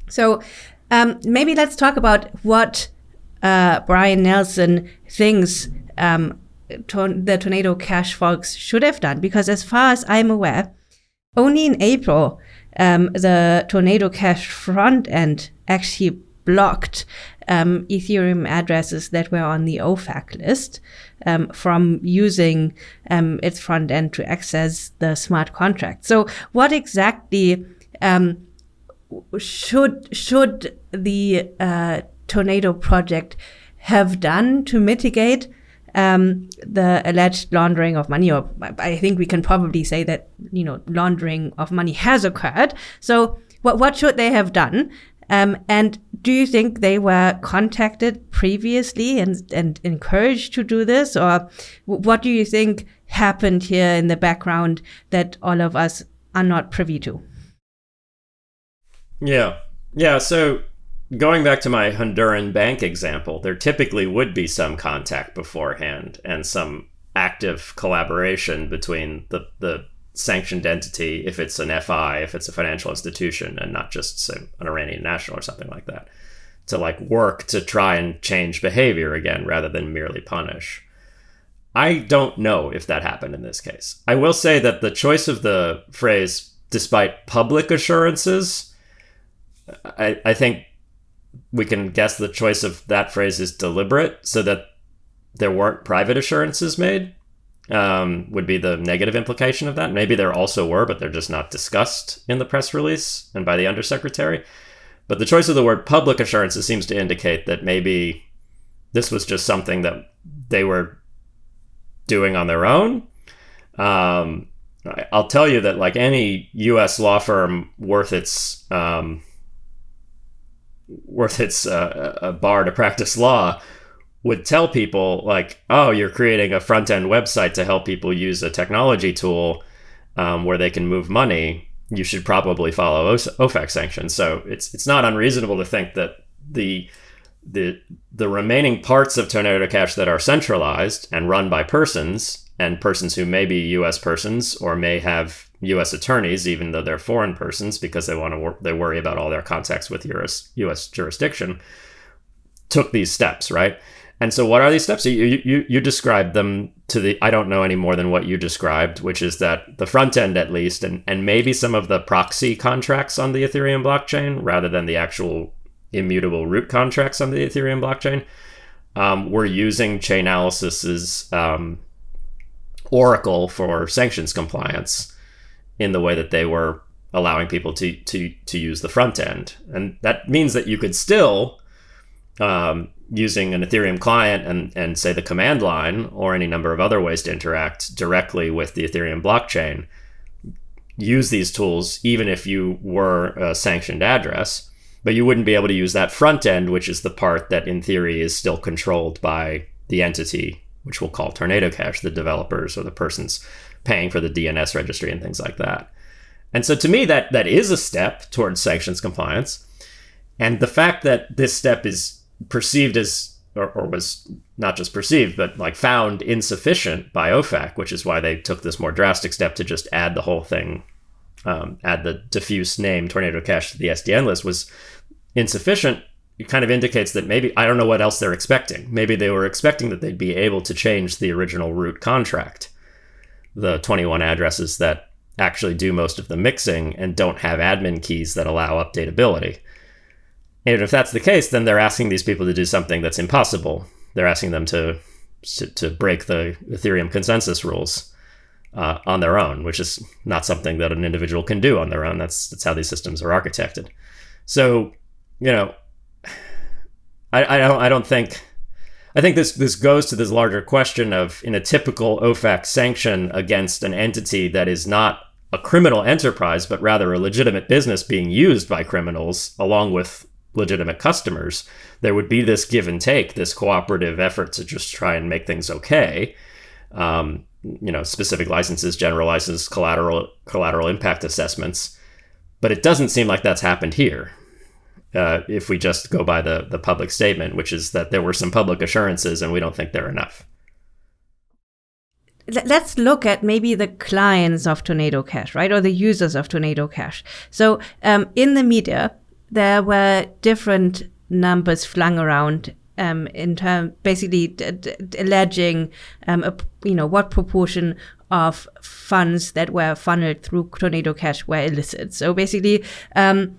So um, maybe let's talk about what uh, Brian Nelson thinks um, the Tornado Cash folks should have done, because as far as I'm aware, only in April um, the Tornado Cash front end actually blocked um, Ethereum addresses that were on the OFAC list um, from using um, its front end to access the smart contract. So, what exactly um, should should the uh, Tornado project have done to mitigate um, the alleged laundering of money? Or I think we can probably say that you know laundering of money has occurred. So, what what should they have done? Um, and do you think they were contacted previously and, and encouraged to do this? Or what do you think happened here in the background that all of us are not privy to? Yeah. Yeah. So going back to my Honduran bank example, there typically would be some contact beforehand and some active collaboration between the, the sanctioned entity if it's an FI, if it's a financial institution, and not just say, an Iranian national or something like that, to like work to try and change behavior again rather than merely punish. I don't know if that happened in this case. I will say that the choice of the phrase, despite public assurances, I, I think we can guess the choice of that phrase is deliberate so that there weren't private assurances made um, would be the negative implication of that. Maybe there also were, but they're just not discussed in the press release and by the undersecretary. But the choice of the word public assurances seems to indicate that maybe this was just something that they were doing on their own. Um, I'll tell you that, like any U.S. law firm worth its um, worth its uh, a bar to practice law would tell people like, oh, you're creating a front end website to help people use a technology tool um, where they can move money. You should probably follow OFAC sanctions. So it's it's not unreasonable to think that the the the remaining parts of Tornado Cash that are centralized and run by persons and persons who may be U.S. persons or may have U.S. attorneys, even though they're foreign persons, because they want to wor- they worry about all their contacts with U.S. U.S. jurisdiction, took these steps, right? And so, what are these steps? You, you, you described them to the, I don't know any more than what you described, which is that the front end, at least, and, and maybe some of the proxy contracts on the Ethereum blockchain rather than the actual immutable root contracts on the Ethereum blockchain, um, were using Chainalysis's um, Oracle for sanctions compliance in the way that they were allowing people to, to, to use the front end. And that means that you could still um, using an Ethereum client and, and say the command line or any number of other ways to interact directly with the Ethereum blockchain, use these tools even if you were a sanctioned address, but you wouldn't be able to use that front end, which is the part that in theory is still controlled by the entity, which we'll call Tornado Cash, the developers or the persons paying for the DNS registry and things like that. And so to me, that that is a step towards sanctions compliance. And the fact that this step is perceived as or, or, was not just perceived, but like found insufficient by OFAC, which is why they took this more drastic step to just add the whole thing, um, add the diffuse name Tornado Cash to the SDN list was insufficient. It kind of indicates that maybe I don't know what else they're expecting. Maybe they were expecting that they'd be able to change the original root contract, the 21 addresses that actually do most of the mixing and don't have admin keys that allow updatability. And if that's the case, then they're asking these people to do something that's impossible. They're asking them to to, break the Ethereum consensus rules uh, on their own, which is not something that an individual can do on their own. That's that's how these systems are architected. So, you know, I, I don't I don't think I think this this goes to this larger question of in a typical OFAC sanction against an entity that is not a criminal enterprise, but rather a legitimate business being used by criminals along with legitimate customers, there would be this give and take, this cooperative effort to just try and make things okay. Um, you know, specific licenses, general license, collateral collateral impact assessments, but it doesn't seem like that's happened here. Uh, if we just go by the the public statement, which is that there were some public assurances, and we don't think they're enough. let's look at maybe the clients of Tornado Cash, right, or the users of Tornado Cash. So um, in the media, there were different numbers flung around um, in term, basically alleging, um, a, you know, what proportion of funds that were funneled through Tornado Cash were illicit. So basically, um,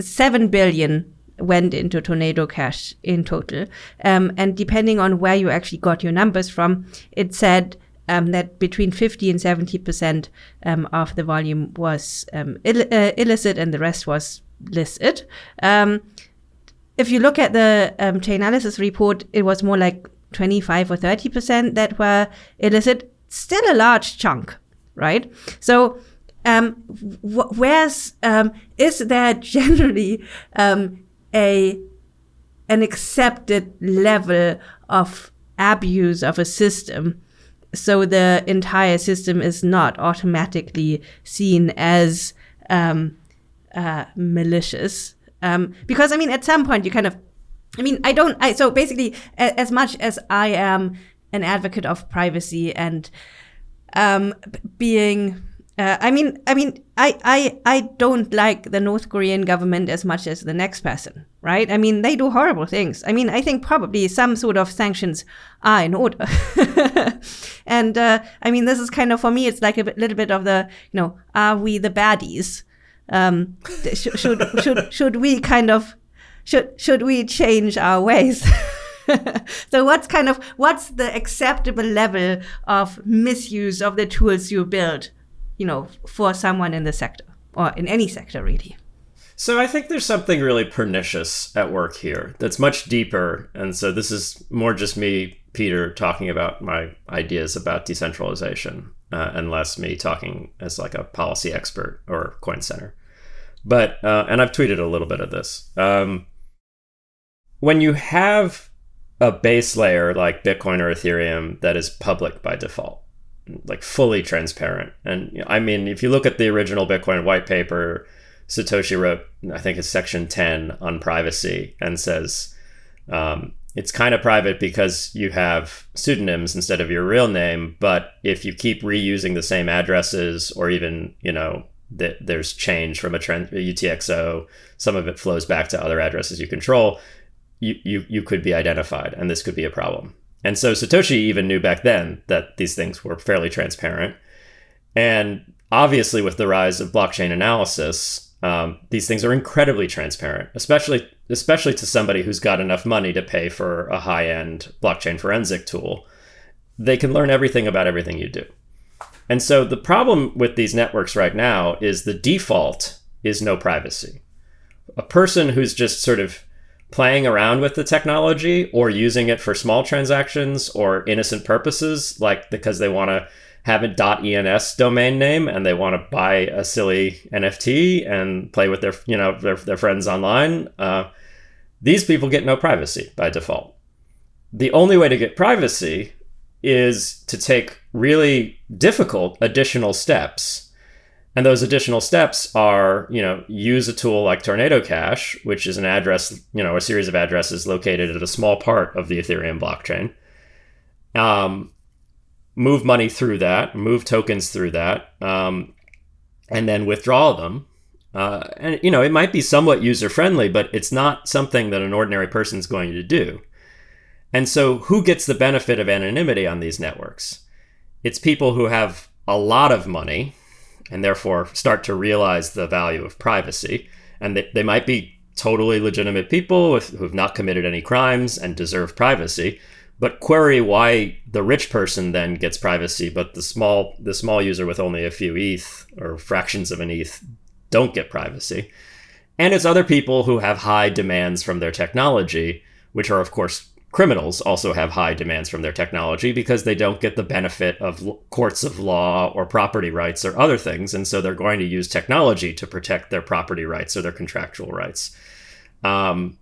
seven billion went into Tornado Cash in total. Um, and depending on where you actually got your numbers from, it said um, that between 50 and 70 percent um, of the volume was um, Ill- uh, illicit and the rest was licit. Um, if you look at the um, Chainalysis report, it was more like 25 or 30 percent that were illicit. Still a large chunk, right? So um, wh- where's um, is there generally um, a an accepted level of abuse of a system so the entire system is not automatically seen as um, uh, malicious? Um, because i mean at some point you kind of i mean i don't i so basically a, as much as i am an advocate of privacy and um, being uh, I mean, I mean, I, I, I don't like the North Korean government as much as the next person, right? I mean, they do horrible things. I mean, I think probably some sort of sanctions are in order. and uh, I mean, this is kind of for me, it's like a bit, little bit of the, you know, are we the baddies? Um, should, should, should, should we kind of, should, should we change our ways? so what's kind of what's the acceptable level of misuse of the tools you build you know, for someone in the sector or in any sector, really. So I think there's something really pernicious at work here that's much deeper. And so this is more just me, Peter, talking about my ideas about decentralization uh, and less me talking as like a policy expert or coin center. But, uh, and I've tweeted a little bit of this. Um, when you have a base layer like Bitcoin or Ethereum that is public by default, like fully transparent. And I mean, if you look at the original Bitcoin white paper, Satoshi wrote, I think it's section 10 on privacy and says um, it's kind of private because you have pseudonyms instead of your real name. But if you keep reusing the same addresses or even, you know, that there's change from a, trend, UTXO, some of it flows back to other addresses you control, you, you, you could be identified and this could be a problem. And so Satoshi even knew back then that these things were fairly transparent. And obviously, with the rise of blockchain analysis, um, these things are incredibly transparent, especially especially to somebody who's got enough money to pay for a high end blockchain forensic tool. They can learn everything about everything you do. And so the problem with these networks right now is the default is no privacy. A person who's just sort of playing around with the technology or using it for small transactions or innocent purposes, like because they want to have a .ens domain name and they want to buy a silly NFT and play with their you know their, their friends online. Uh, these people get no privacy by default. The only way to get privacy is to take really difficult additional steps and those additional steps are, you know, use a tool like Tornado Cash, which is an address, you know, a series of addresses located at a small part of the Ethereum blockchain. Um, move money through that, move tokens through that, um, and then withdraw them. Uh, and you know, it might be somewhat user friendly, but it's not something that an ordinary person is going to do. And so, who gets the benefit of anonymity on these networks? It's people who have a lot of money and therefore start to realize the value of privacy. And they, they might be totally legitimate people with, who have not committed any crimes and deserve privacy. But query why the rich person then gets privacy, but the small the small user with only a few ETH or fractions of an ETH don't get privacy. And it's other people who have high demands from their technology, which are of course criminals also have high demands from their technology because they don't get the benefit of courts of law or property rights or other things. And so they're going to use technology to protect their property rights or their contractual rights. Um,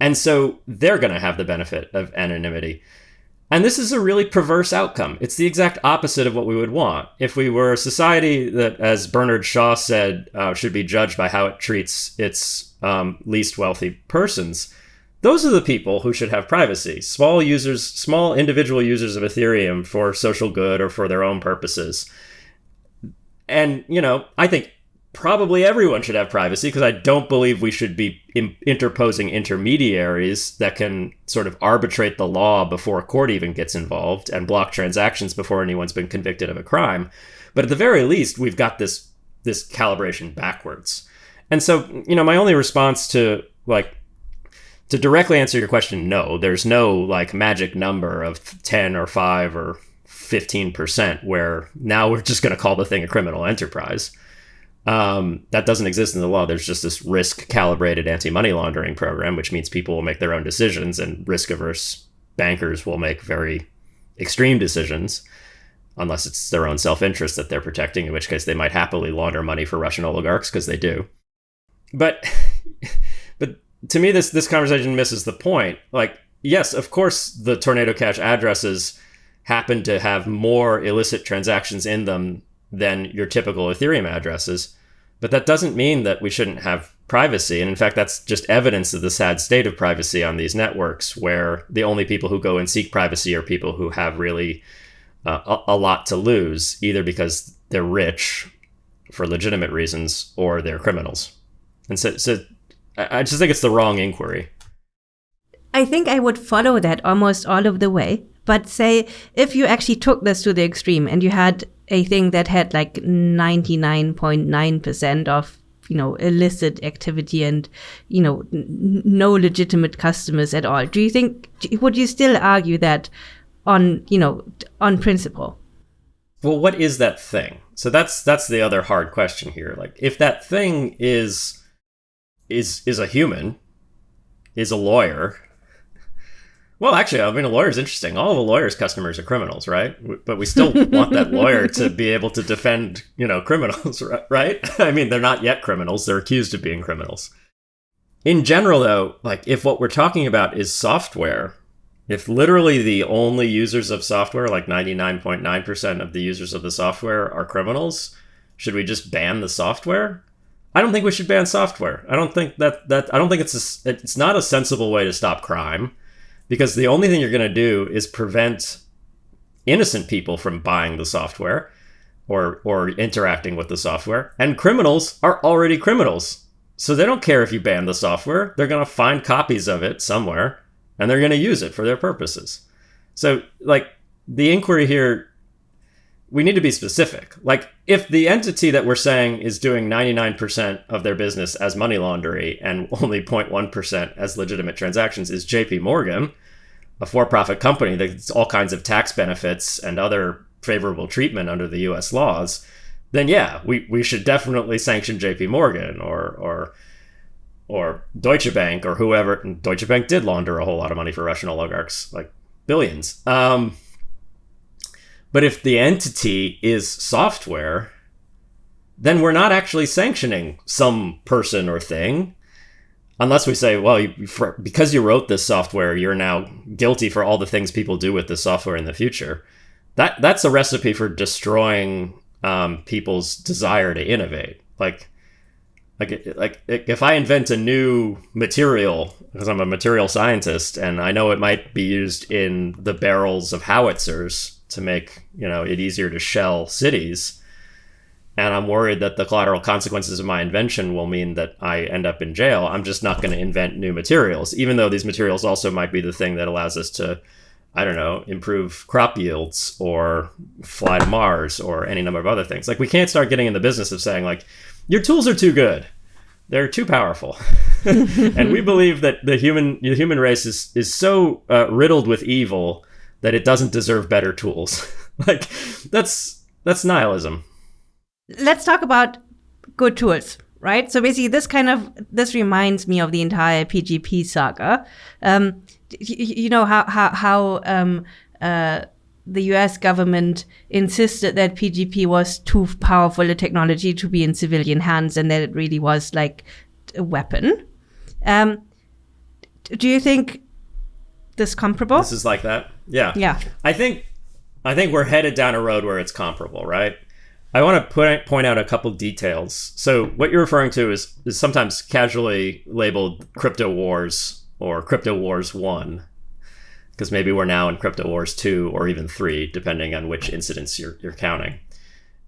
and so they're going to have the benefit of anonymity. And this is a really perverse outcome. It's the exact opposite of what we would want. If we were a society that, as Bernard Shaw said, uh, should be judged by how it treats its um, least wealthy persons, those are the people who should have privacy. Small users, small individual users of Ethereum for social good or for their own purposes. And, you know, I think probably everyone should have privacy because I don't believe we should be interposing intermediaries that can sort of arbitrate the law before a court even gets involved and block transactions before anyone's been convicted of a crime. But at the very least, we've got this this calibration backwards. And so, you know, my only response to like to directly answer your question, no, there's no like magic number of 10 or 5 or 15% where now we're just going to call the thing a criminal enterprise. Um, that doesn't exist in the law. There's just this risk calibrated anti money laundering program, which means people will make their own decisions and risk averse bankers will make very extreme decisions unless it's their own self interest that they're protecting, in which case they might happily launder money for Russian oligarchs because they do. But but to me this this conversation misses the point. Like, yes, of course the Tornado Cash addresses happen to have more illicit transactions in them than your typical Ethereum addresses. But that doesn't mean that we shouldn't have privacy. And in fact, that's just evidence of the sad state of privacy on these networks, where the only people who go and seek privacy are people who have really uh, a, a lot to lose, either because they're rich for legitimate reasons or they're criminals. And so, so I just think it's the wrong inquiry. I think I would follow that almost all of the way. But say if you actually took this to the extreme and you had a thing that had like 99.9% of you know illicit activity and you know no legitimate customers at all do you think would you still argue that on you know on principle well what is that thing so that's that's the other hard question here like if that thing is is is a human is a lawyer well, actually, I mean, a lawyer is interesting. All of a lawyer's customers are criminals, right? But we still want that lawyer to be able to defend, you know, criminals, right? I mean, they're not yet criminals; they're accused of being criminals. In general, though, like if what we're talking about is software, if literally the only users of software, like 99.9% of the users of the software, are criminals, should we just ban the software? I don't think we should ban software. I don't think that that I don't think it's a, it's not a sensible way to stop crime because the only thing you're going to do is prevent innocent people from buying the software or or interacting with the software and criminals are already criminals. So they don't care if you ban the software. They're going to find copies of it somewhere and they're going to use it for their purposes. So like the inquiry here we need to be specific like if the entity that we're saying is doing 99% of their business as money laundering and only 0.1% as legitimate transactions is JP Morgan, a for profit company that gets all kinds of tax benefits and other favorable treatment under the US laws, then yeah, we, we should definitely sanction JP Morgan or, or, or Deutsche Bank or whoever. And Deutsche Bank did launder a whole lot of money for Russian oligarchs, like billions. Um, but if the entity is software, then we're not actually sanctioning some person or thing. Unless we say, well, you, for, because you wrote this software, you're now guilty for all the things people do with this software in the future. That that's a recipe for destroying um, people's desire to innovate. Like, like, like if I invent a new material because I'm a material scientist and I know it might be used in the barrels of howitzers to make you know it easier to shell cities. And i'm worried that the collateral consequences of my invention will mean that i end up in jail. I'm just not going to invent new materials even though these materials also might be the thing that allows us to i don't know improve crop yields or fly to mars or any number of other things. Like we can't start getting in the business of saying like your tools are too good. They're too powerful. And we believe that the human the human race is is so uh, riddled with evil that it doesn't deserve better tools. like that's that's nihilism. Let's talk about good tools, right? So basically, this kind of this reminds me of the entire PGP saga. Um, you, you, know how how how um, uh, the U.S. government insisted that PGP was too powerful a technology to be in civilian hands, and that it really was like a weapon. Um, do you think this comparable? This is like that. Yeah. Yeah. I think I think we're headed down a road where it's comparable, right? I want to put, point out a couple details. So what you're referring to is is sometimes casually labeled crypto wars or Crypto Wars 1 because maybe we're now in Crypto Wars 2 or even 3 depending on which incidents you're, you're counting.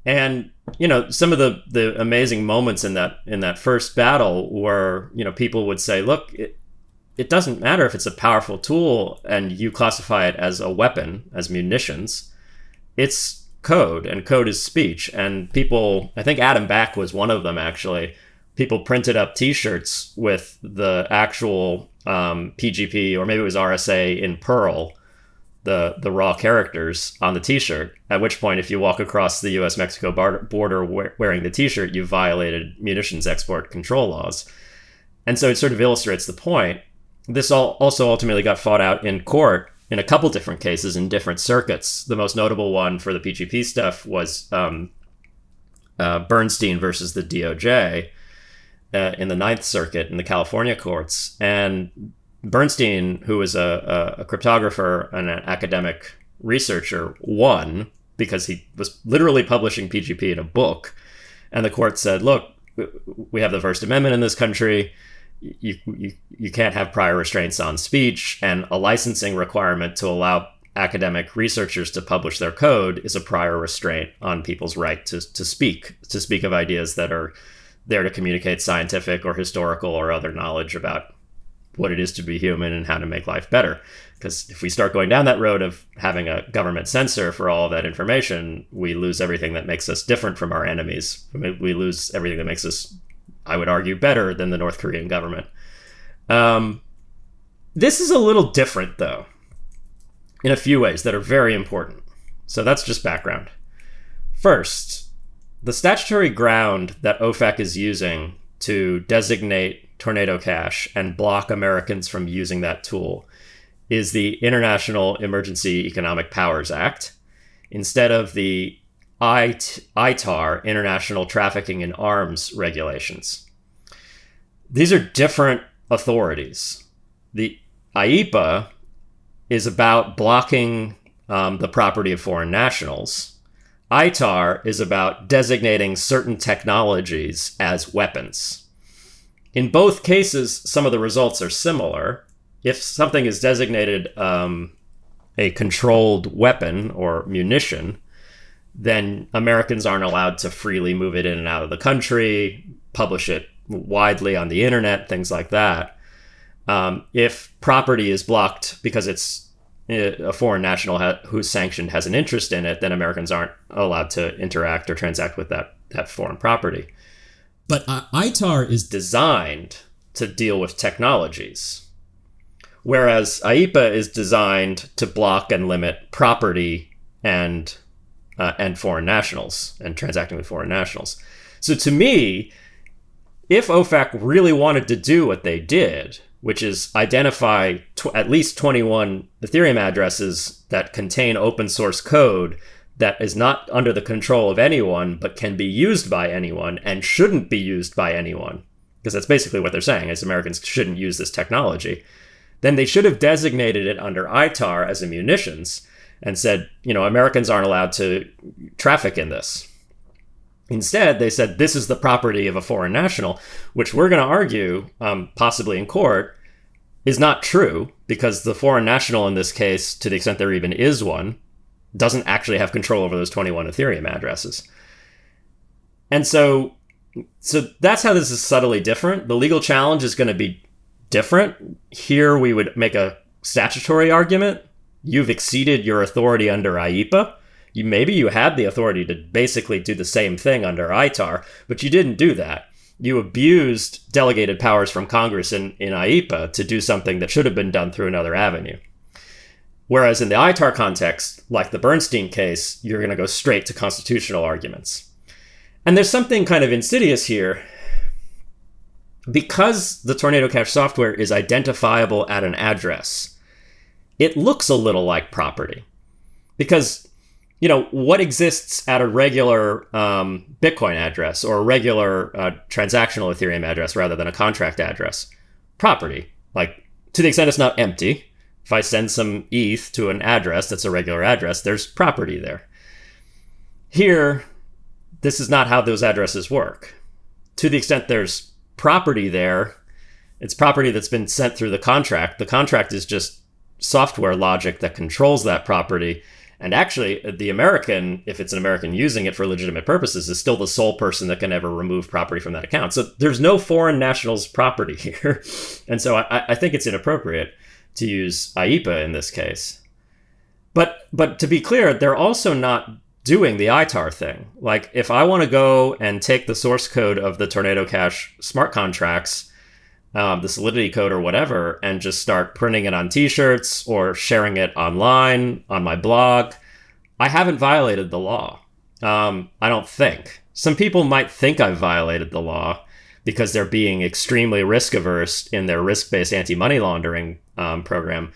And you know, some of the the amazing moments in that in that first battle were, you know, people would say, "Look, it, it doesn't matter if it's a powerful tool and you classify it as a weapon, as munitions. It's code, and code is speech. And people, I think Adam Back was one of them actually. People printed up T-shirts with the actual um, PGP or maybe it was RSA in Perl, the the raw characters on the T-shirt. At which point, if you walk across the U.S. Mexico border wearing the T-shirt, you violated munitions export control laws. And so it sort of illustrates the point. This all also ultimately got fought out in court in a couple different cases in different circuits. The most notable one for the PGP stuff was um, uh, Bernstein versus the DOJ uh, in the Ninth Circuit in the California courts. And Bernstein, who was a, a, a cryptographer and an academic researcher, won because he was literally publishing PGP in a book. And the court said, look, we have the First Amendment in this country you, you, you can't have prior restraints on speech, and a licensing requirement to allow academic researchers to publish their code is a prior restraint on people's right to, to speak, to speak of ideas that are there to communicate scientific or historical or other knowledge about what it is to be human and how to make life better. Because if we start going down that road of having a government censor for all of that information, we lose everything that makes us different from our enemies. We lose everything that makes us I would argue, better than the North Korean government. Um, this is a little different, though, in a few ways that are very important. So that's just background. First, the statutory ground that OFAC is using to designate Tornado Cash and block Americans from using that tool is the International Emergency Economic Powers Act instead of the ITAR, International Trafficking in Arms Regulations. These are different authorities. The IEEPA is about blocking um, the property of foreign nationals. ITAR is about designating certain technologies as weapons. In both cases, some of the results are similar. If something is designated um, a controlled weapon or munition, then Americans aren't allowed to freely move it in and out of the country, publish it widely on the internet, things like that. Um, if property is blocked because it's uh, a foreign national ha- who's sanctioned has an interest in it, then Americans aren't allowed to interact or transact with that that foreign property. But uh, ITAR is designed to deal with technologies, whereas IEEPA is designed to block and limit property and uh, and foreign nationals and transacting with foreign nationals. So to me, if OFAC really wanted to do what they did, which is identify at least 21 Ethereum addresses that contain open source code that is not under the control of anyone but can be used by anyone and shouldn't be used by anyone because that's basically what they're saying is Americans shouldn't use this technology then they should have designated it under ITAR as a munitions and said, you know, Americans aren't allowed to traffic in this. Instead, they said this is the property of a foreign national, which we're going to argue, um, possibly in court, is not true because the foreign national in this case, to the extent there even is one, doesn't actually have control over those 21 Ethereum addresses. And so, so that's how this is subtly different. The legal challenge is going to be different. Here, we would make a statutory argument you've exceeded your authority under IEEPA. You maybe you had the authority to basically do the same thing under ITAR, but you didn't do that. You abused delegated powers from Congress in, in IEEPA to do something that should have been done through another avenue. Whereas in the ITAR context, like the Bernstein case, you're going to go straight to constitutional arguments. And there's something kind of insidious here. Because the Tornado Cash software is identifiable at an address, it looks a little like property. Because you know what exists at a regular um, bitcoin address or a regular uh, transactional ethereum address rather than a contract address? Property. Like to the extent it's not empty if i send some eth to an address that's a regular address there's property there. Here this is not how those addresses work. To the extent there's property there It's property that's been sent through the contract. The contract is just software logic that controls that property. And actually, the American, if it's an American using it for legitimate purposes, is still the sole person that can ever remove property from that account. So there's no foreign nationals' property here. and so I, I think it's inappropriate to use IEEPA in this case. But but to be clear, they're also not doing the ITAR thing. Like if I want to go and take the source code of the Tornado Cash smart contracts, um, the Solidity code or whatever, and just start printing it on T-shirts or sharing it online on my blog, I haven't violated the law. Um, I don't think. Some people might think I've violated the law because they're being extremely risk averse in their risk based anti money laundering um, program.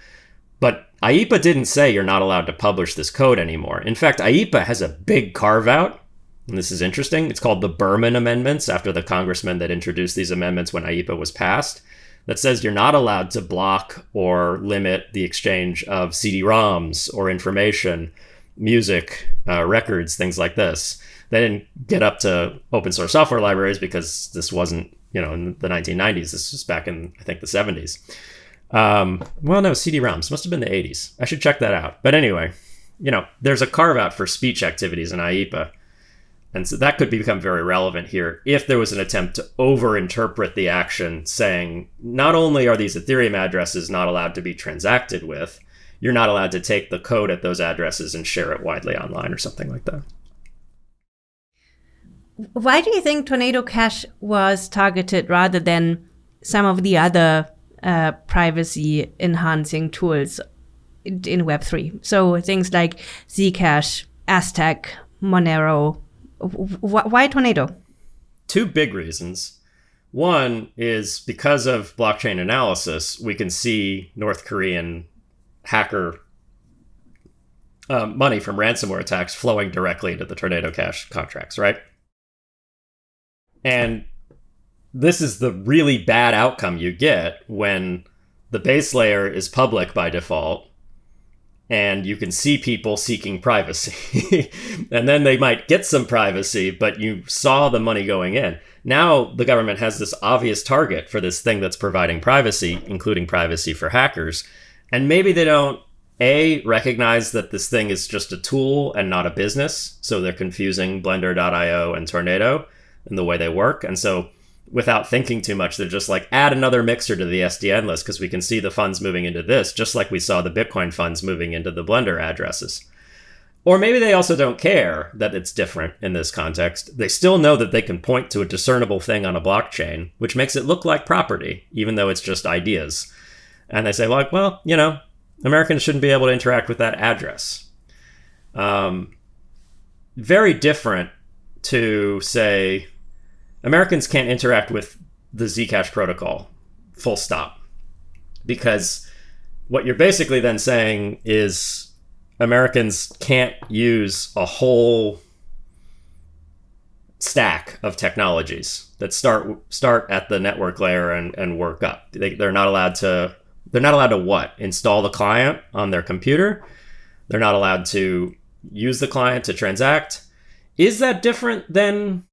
But IEEPA didn't say you're not allowed to publish this code anymore. In fact, IEEPA has a big carve out. And this is interesting. It's called the Berman Amendments after the congressman that introduced these amendments when IEEPA was passed. That says you're not allowed to block or limit the exchange of CD-ROMs or information, music, uh, records, things like this. They didn't get up to open source software libraries because this wasn't, you know, in the 1990s. This was back in I think the 70s. Um, well, no, CD-ROMs must have been the 80s. I should check that out. But anyway, you know, there's a carve out for speech activities in IEEPA. And so that could become very relevant here if there was an attempt to overinterpret the action, saying not only are these Ethereum addresses not allowed to be transacted with, you're not allowed to take the code at those addresses and share it widely online or something like that. Why do you think Tornado Cash was targeted rather than some of the other uh, privacy enhancing tools in Web3. So things like Zcash, Aztec, Monero. Why Tornado? Two big reasons. One is because of blockchain analysis, we can see North Korean hacker um, money from ransomware attacks flowing directly into the Tornado Cash contracts, right? And this is the really bad outcome you get when the base layer is public by default and you can see people seeking privacy. and then they might get some privacy, but you saw the money going in. Now the government has this obvious target for this thing that's providing privacy, including privacy for hackers. And maybe they don't a recognize that this thing is just a tool and not a business, so they're confusing blender.io and Tornado in the way they work. And so without thinking too much. They're just like, add another mixer to the SDN list because we can see the funds moving into this, just like we saw the Bitcoin funds moving into the Blender addresses. Or maybe they also don't care that it's different in this context. They still know that they can point to a discernible thing on a blockchain, which makes it look like property, even though it's just ideas. And they say, like, well, you know, Americans shouldn't be able to interact with that address. Um, very different to say, Americans can't interact with the Zcash protocol, full stop. Because what you're basically then saying is Americans can't use a whole stack of technologies that start start at the network layer and, and work up. They, they're not allowed to they're not allowed to what? Install the client on their computer. They're not allowed to use the client to transact. Is that different than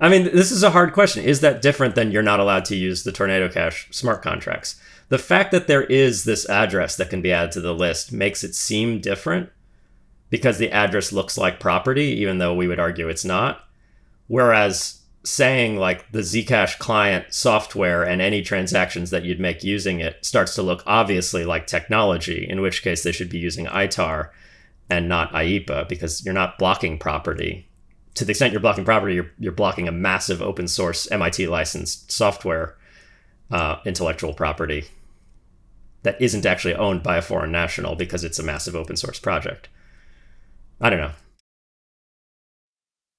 I mean, this is a hard question. Is that different than you're not allowed to use the Tornado Cash smart contracts? The fact that there is this address that can be added to the list makes it seem different because the address looks like property, even though we would argue it's not. Whereas saying like the Zcash client software and any transactions that you'd make using it starts to look obviously like technology, in which case they should be using ITAR and not IEEPA because you're not blocking property to the extent you're blocking property, you're, you're blocking a massive open source MIT licensed software uh, intellectual property that isn't actually owned by a foreign national because it's a massive open source project. I don't know.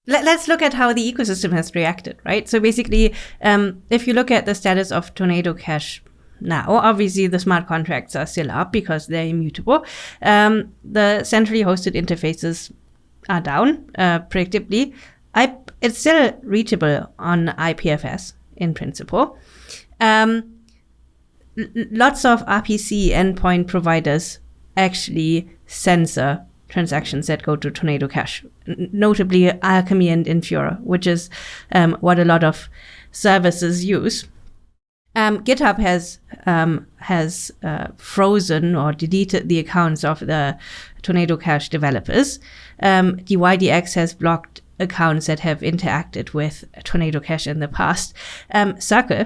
Let, us look at how the ecosystem has reacted, right? So basically, um, if you look at the status of Tornado Cash now, obviously the smart contracts are still up because they're immutable. Um, the centrally hosted interfaces are down, uh, predictably. I, it's still reachable on IPFS in principle. Um, lots of RPC endpoint providers actually censor transactions that go to Tornado Cash, notably Alchemy and Infura, which is um, what a lot of services use. Um, GitHub has um, has uh, frozen or deleted the accounts of the Tornado Cash developers. Um, DYDX has blocked accounts that have interacted with Tornado Cash in the past. Um, Circle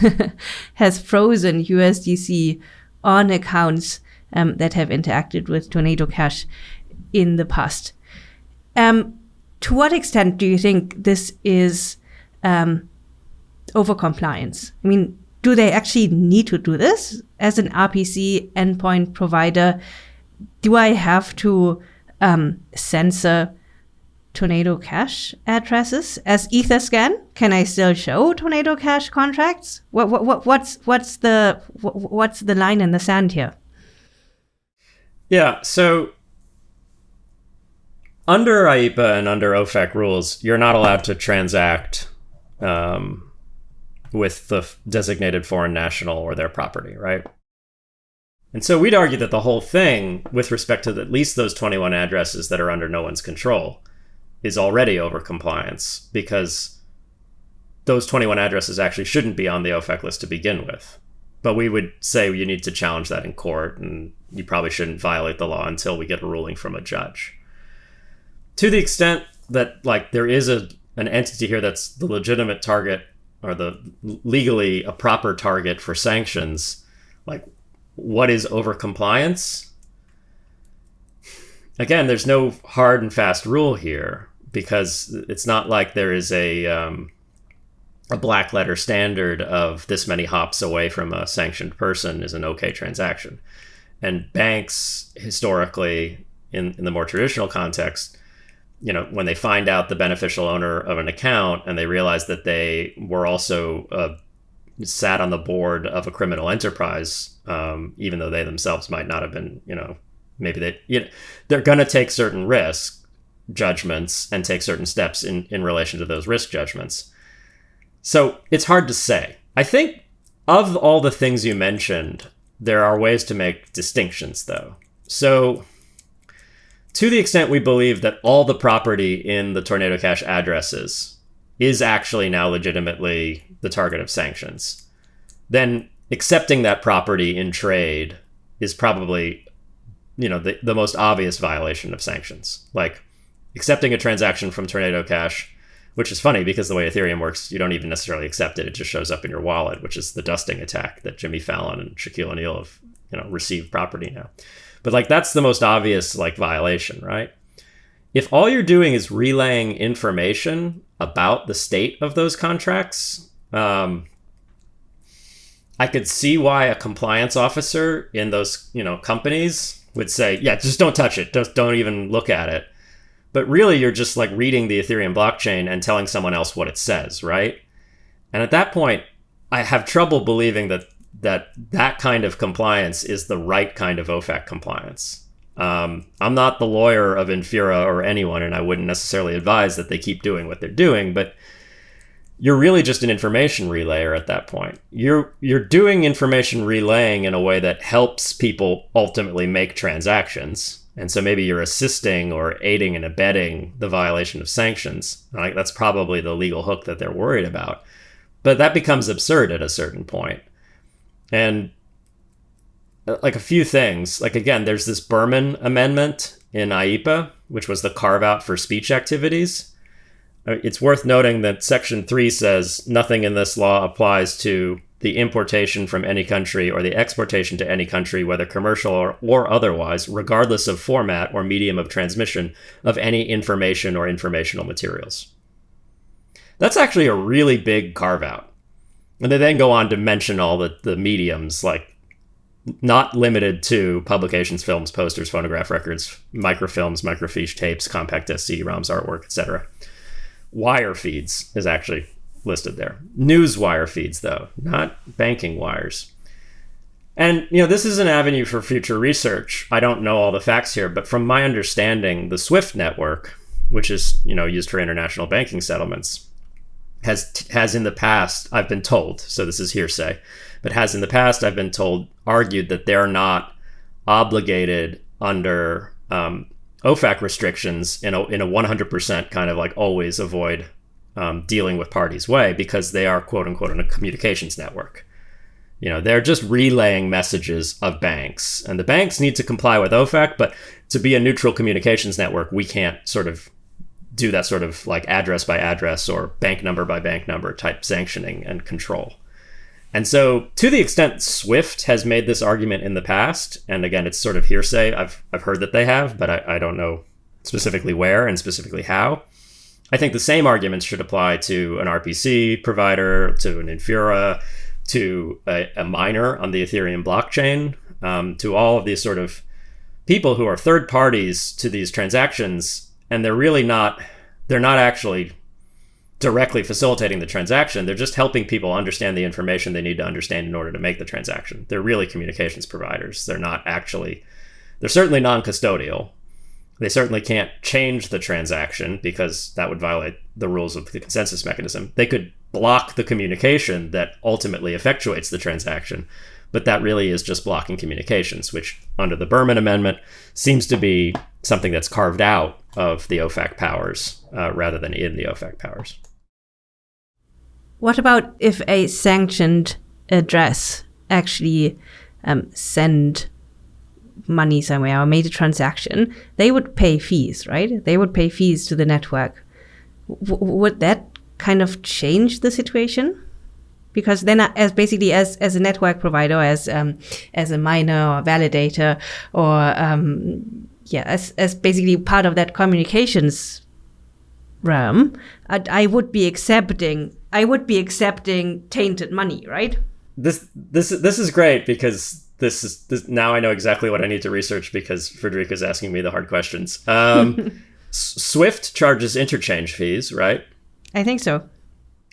has frozen USDC on accounts um, that have interacted with Tornado Cash in the past. Um, to what extent do you think this is um, over compliance? I mean, do they actually need to do this as an RPC endpoint provider? Do I have to um, censor Tornado Cash addresses as Etherscan? Can I still show Tornado Cash contracts? What, what, what what's what's the what, what's the line in the sand here? Yeah, so under IEEPA and under OFAC rules, you're not allowed to transact um, with the designated foreign national or their property, right? And so we'd argue that the whole thing, with respect to at least those 21 addresses that are under no one's control, is already over compliance because those 21 addresses actually shouldn't be on the OFAC list to begin with. But we would say you need to challenge that in court and you probably shouldn't violate the law until we get a ruling from a judge. To the extent that like there is a an entity here that's the legitimate target or the legally a proper target for sanctions, like what is over compliance? Again, there's no hard and fast rule here because it's not like there is a um, a black letter standard of this many hops away from a sanctioned person is an okay transaction. And banks historically, in, in the more traditional context, you know, when they find out the beneficial owner of an account and they realize that they were also uh, sat on the board of a criminal enterprise, um, even though they themselves might not have been, you know, maybe they, you know, they're going to take certain risk judgments and take certain steps in, in relation to those risk judgments. So it's hard to say. I think of all the things you mentioned, there are ways to make distinctions, though. So, to the extent we believe that all the property in the Tornado Cash addresses is actually now legitimately the target of sanctions, then accepting that property in trade is probably, you know, the, the most obvious violation of sanctions. Like accepting a transaction from Tornado Cash which is funny because the way Ethereum works, you don't even necessarily accept it; it just shows up in your wallet, which is the dusting attack that Jimmy Fallon and Shaquille O'Neal have you know received property now. But like that's the most obvious like violation, right? If all you're doing is relaying information about the state of those contracts, um, I could see why a compliance officer in those you know companies would say, "Yeah, just don't touch it. Just don't even look at it." But really, you're just like reading the Ethereum blockchain and telling someone else what it says, right? And at that point, I have trouble believing that that that kind of compliance is the right kind of OFAC compliance. Um, I'm not the lawyer of Infura or anyone, and I wouldn't necessarily advise that they keep doing what they're doing. But you're really just an information relayer at that point. You're you're doing information relaying in a way that helps people ultimately make transactions and so maybe you're assisting or aiding and abetting the violation of sanctions. Like that's probably the legal hook that they're worried about. But that becomes absurd at a certain point. And uh, like a few things, like again, there's this Berman amendment in IEEPA, which was the carve out for speech activities. Uh, it's worth noting that Section 3 says nothing in this law applies to the importation from any country or the exportation to any country, whether commercial or, or otherwise, regardless of format or medium of transmission of any information or informational materials. That's actually a really big carve out. And they then go on to mention all the, the mediums, like not limited to publications, films, posters, phonograph records, microfilms, microfiche tapes, compact disc, CD-ROMs, artwork, etc. Wire feeds is actually listed there. News wire feeds, though, not banking wires. And, you know, this is an avenue for future research. I don't know all the facts here, but from my understanding, the SWIFT network, which is, you know, used for international banking settlements, has has in the past, I've been told, so this is hearsay, but has in the past, I've been told, argued that they're not obligated under um, OFAC restrictions in a, in a 100% kind of like always avoid um, dealing with parties way because they are quote unquote in a communications network. You know, they're just relaying messages of banks, and the banks need to comply with OFAC. But to be a neutral communications network, we can't sort of do that sort of like address by address or bank number by bank number type sanctioning and control. And so, to the extent Swift has made this argument in the past, and again, it's sort of hearsay. I've I've heard that they have, but I, I don't know specifically where and specifically how. I think the same arguments should apply to an RPC provider, to an Infura, to a, a miner on the Ethereum blockchain, um, to all of these sort of people who are third parties to these transactions, and they're really not they're not actually directly facilitating the transaction. They're just helping people understand the information they need to understand in order to make the transaction. They're really communications providers. They're not actually they're certainly non-custodial they certainly can't change the transaction because that would violate the rules of the consensus mechanism. They could block the communication that ultimately effectuates the transaction, but that really is just blocking communications, which under the Berman Amendment seems to be something that's carved out of the OFAC powers uh, rather than in the OFAC powers. What about if a sanctioned address actually um, send money somewhere or made a transaction, they would pay fees, right? They would pay fees to the network. W- would that kind of change the situation? Because then, uh, as basically as as a network provider, as um, as a miner or validator, or um, yeah, as as basically part of that communications realm, I, I would be accepting I would be accepting tainted money, right? This this this is great because this is this, now I know exactly what I need to research because Friederike is asking me the hard questions. Um, Swift charges interchange fees, right? I think so.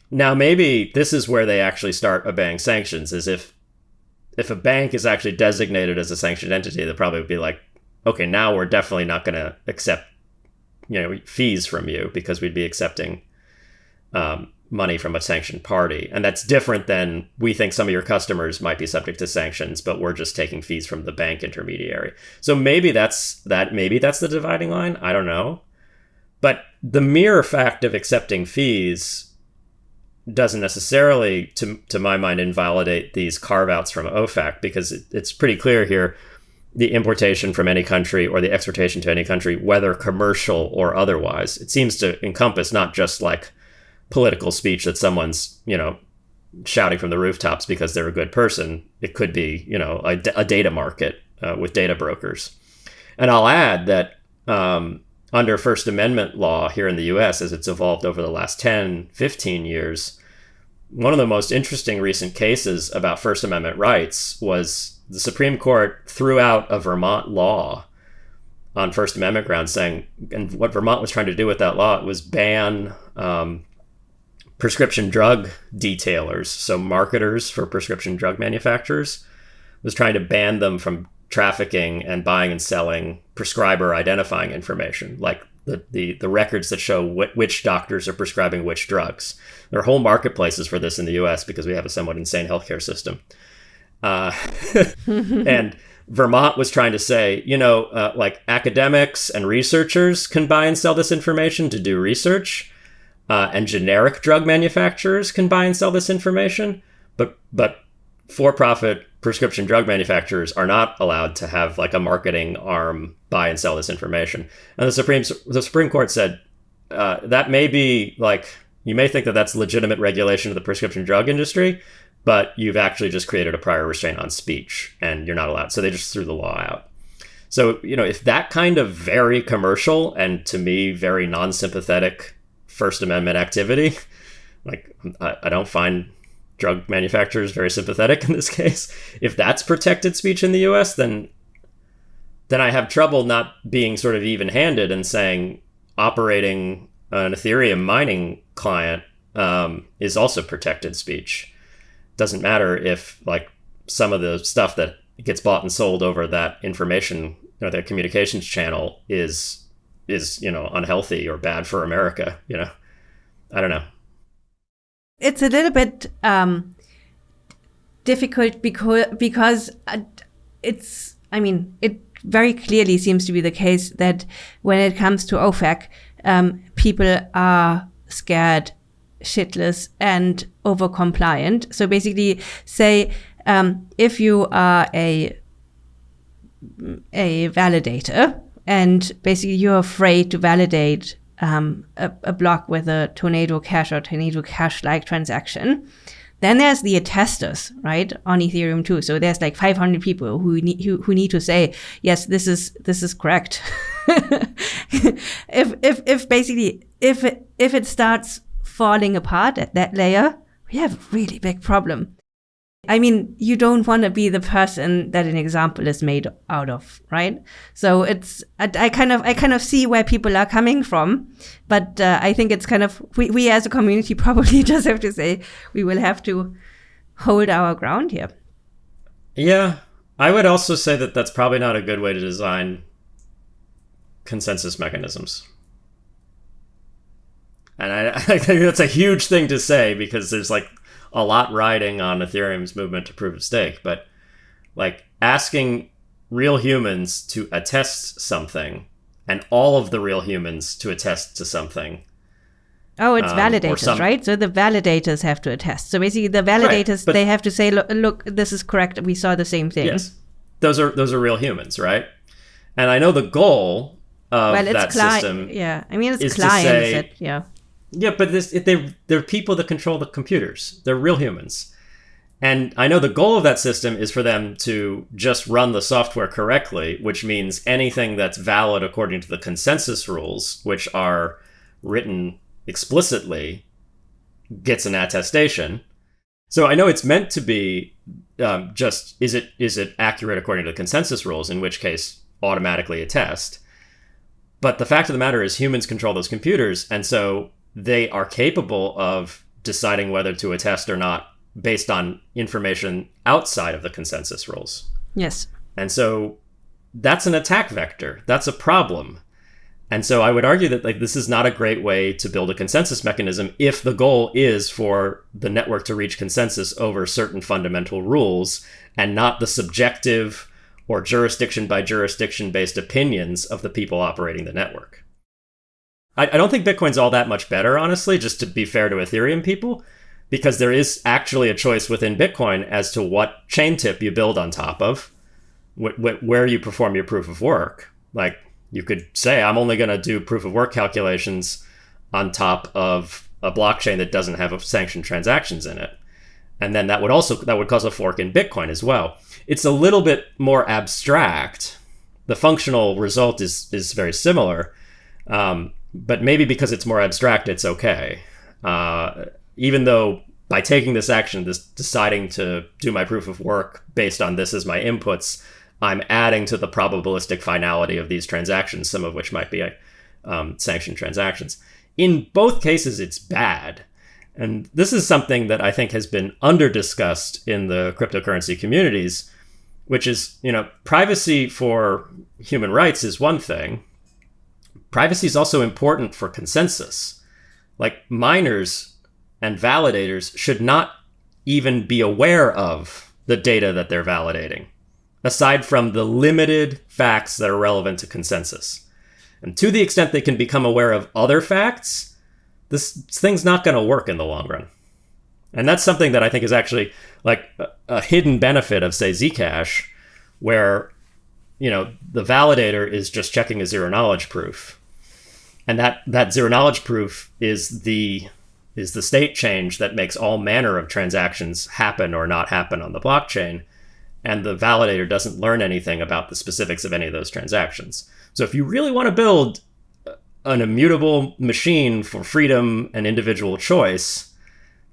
Now maybe this is where they actually start obeying sanctions. Is if if a bank is actually designated as a sanctioned entity, they'll probably be like, okay, now we're definitely not going to accept you know fees from you because we'd be accepting um, money from a sanctioned party. And that's different than we think some of your customers might be subject to sanctions, but we're just taking fees from the bank intermediary. So maybe that's that maybe that's the dividing line. I don't know. But the mere fact of accepting fees doesn't necessarily, to, to my mind, invalidate these carve outs from OFAC because it, it's pretty clear here the importation from any country or the exportation to any country, whether commercial or otherwise. It seems to encompass not just like political speech that someone's, you know, shouting from the rooftops because they're a good person. It could be, you know, a, a data market uh, with data brokers. And I'll add that um, under First Amendment law here in the US, as it's evolved over the last 10, 15 years, one of the most interesting recent cases about First Amendment rights was the Supreme Court threw out a Vermont law on First Amendment grounds, saying, and what Vermont was trying to do with that law was ban um, prescription drug detailers, so marketers for prescription drug manufacturers, was trying to ban them from trafficking and buying and selling prescriber identifying information, like the, the, the records that show wh- which doctors are prescribing which drugs. There are whole marketplaces for this in the US because we have a somewhat insane healthcare system. Uh, and Vermont was trying to say, you know, uh, like academics and researchers can buy and sell this information to do research uh, and generic drug manufacturers can buy and sell this information, but but for-profit prescription drug manufacturers are not allowed to have like a marketing arm buy and sell this information. And the Supreme the Supreme Court said uh, that may be like you may think that that's legitimate regulation of the prescription drug industry, but you've actually just created a prior restraint on speech, and you're not allowed. So they just threw the law out. So you know if that kind of very commercial and to me very non-sympathetic First Amendment activity. Like, I, I don't find drug manufacturers very sympathetic in this case. If that's protected speech in the US, then then I have trouble not being sort of even-handed and saying operating an Ethereum mining client um, is also protected speech. Doesn't matter if like some of the stuff that gets bought and sold over that information or that communications channel is is you know unhealthy or bad for America. You know, I don't know. It's a little bit um, difficult because because uh, it's. I mean, it very clearly seems to be the case that when it comes to OFAC, um, people are scared shitless and over compliant. So basically, say um, if you are a a validator and basically you're afraid to validate um, a, a, block with a tornado cash or tornado cash like transaction. Then there's the attesters, right, on Ethereum too. So there's like 500 people who need who, who need to say, yes, this is this is correct. if if if basically if it, if it starts falling apart at that layer, we have a really big problem. I mean, you don't want to be the person that an example is made out of, right? So it's I, kind of I kind of see where people are coming from, but uh, I think it's kind of we we as a community probably just have to say we will have to hold our ground here. Yeah, I would also say that that's probably not a good way to design consensus mechanisms. And I, I think that's a huge thing to say because there's like a lot riding on Ethereum's movement to proof of stake, but like asking real humans to attest something and all of the real humans to attest to something. Oh, it's um, validators, some... right? So the validators have to attest. So basically, the validators right, they have to say, "Look, look, this is correct. We saw the same thing." Yes, those are those are real humans, right? And I know the goal of well, that cli- system. Yeah, I mean, it's clients. Say, yeah. Yeah, but this they they're people that control the computers. They're real humans. And I know the goal of that system is for them to just run the software correctly, which means anything that's valid according to the consensus rules, which are written explicitly, gets an attestation. So I know it's meant to be um, just is it is it accurate according to the consensus rules, in which case automatically attest. But the fact of the matter is humans control those computers, and so they are capable of deciding whether to attest or not based on information outside of the consensus rules. Yes. And so that's an attack vector. That's a problem. And so I would argue that like this is not a great way to build a consensus mechanism if the goal is for the network to reach consensus over certain fundamental rules and not the subjective or jurisdiction by jurisdiction based opinions of the people operating the network. I, I don't think Bitcoin's all that much better, honestly, just to be fair to Ethereum people, because there is actually a choice within Bitcoin as to what chain tip you build on top of, wh- wh- where you perform your proof of work. Like you could say, I'm only going to do proof of work calculations on top of a blockchain that doesn't have sanctioned transactions in it. And then that would also that would cause a fork in Bitcoin as well. It's a little bit more abstract. The functional result is is very similar, um, but maybe because it's more abstract, it's okay. Uh, even though by taking this action, this deciding to do my proof of work based on this as my inputs, I'm adding to the probabilistic finality of these transactions, some of which might be um, sanctioned transactions. In both cases, it's bad. And this is something that I think has been under discussed in the cryptocurrency communities, which is, you know, privacy for human rights is one thing, privacy is also important for consensus. Like miners and validators should not even be aware of the data that they're validating, aside from the limited facts that are relevant to consensus. And to the extent they can become aware of other facts, this thing's not going to work in the long run. And that's something that I think is actually like a, a hidden benefit of, say, Zcash, where you know the validator is just checking a zero knowledge proof and that that zero knowledge proof is the is the state change that makes all manner of transactions happen or not happen on the blockchain. And the validator doesn't learn anything about the specifics of any of those transactions. So if you really want to build an immutable machine for freedom and individual choice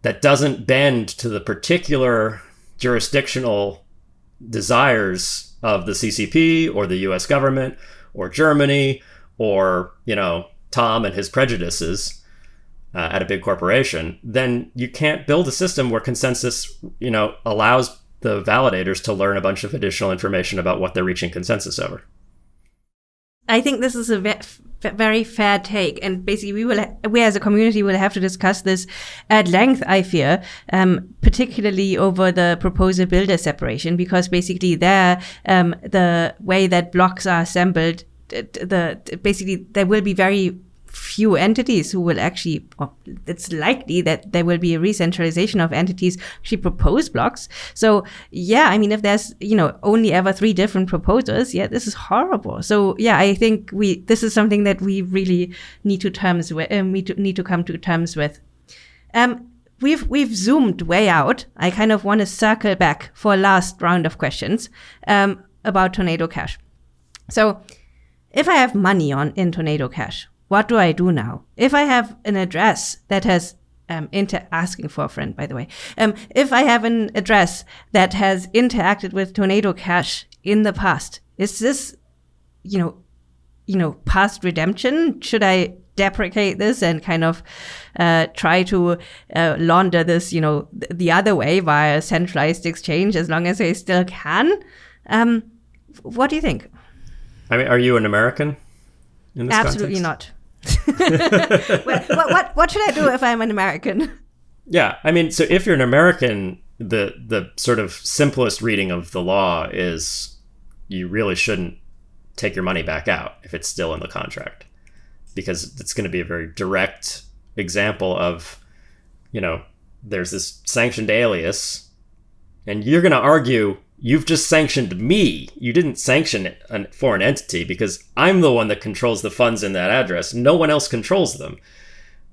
that doesn't bend to the particular jurisdictional desires of the CCP or the US government or Germany or, you know, Tom and his prejudices uh, at a big corporation, then you can't build a system where consensus, you know, allows the validators to learn a bunch of additional information about what they're reaching consensus over. I think this is a very fair take, and basically, we will, we as a community will have to discuss this at length. I fear, um, particularly over the proposer builder separation, because basically, there, um, the way that blocks are assembled, the basically there will be very few entities who will actually, it's likely that there will be a re-centralization of entities actually propose blocks. So yeah, I mean, if there's, you know, only ever three different proposers, yeah, this is horrible. So yeah, I think we, this is something that we really need to terms with, need, to, need to come to terms with. Um, we've we've zoomed way out. I kind of want to circle back for last round of questions um, about Tornado Cash. So, if I have money on in Tornado Cash, what do I do now? If I have an address that has um, inter asking for a friend, by the way. Um, if I have an address that has interacted with Tornado Cash in the past, is this, you know, you know, past redemption? Should I deprecate this and kind of uh, try to uh, launder this, you know, th the other way via centralized exchange as long as I still can? Um, what do you think? I mean, are you an American? Absolutely context? not. what, what, what should I do if I'm an American? Yeah, I mean, so if you're an American, the the sort of simplest reading of the law is you really shouldn't take your money back out if it's still in the contract because it's going to be a very direct example of, you know, there's this sanctioned alias, and you're going to argue you've just sanctioned me. You didn't sanction a foreign entity because I'm the one that controls the funds in that address. No one else controls them.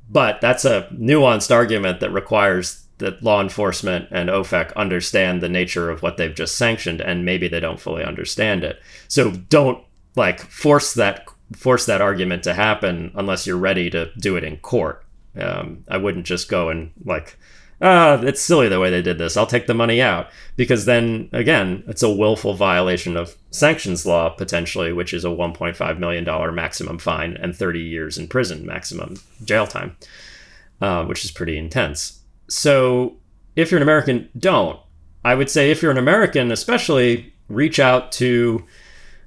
But that's a nuanced argument that requires that law enforcement and OFAC understand the nature of what they've just sanctioned, and maybe they don't fully understand it. So don't like force that force that argument to happen unless you're ready to do it in court. Um, I wouldn't just go and like, ah, it's silly the way they did this. I'll take the money out because then again, it's a willful violation of sanctions law potentially, which is a 1.5 million dollar maximum fine and 30 years in prison maximum jail time, uh, which is pretty intense. So if you're an American, don't. I would say if you're an American, especially reach out to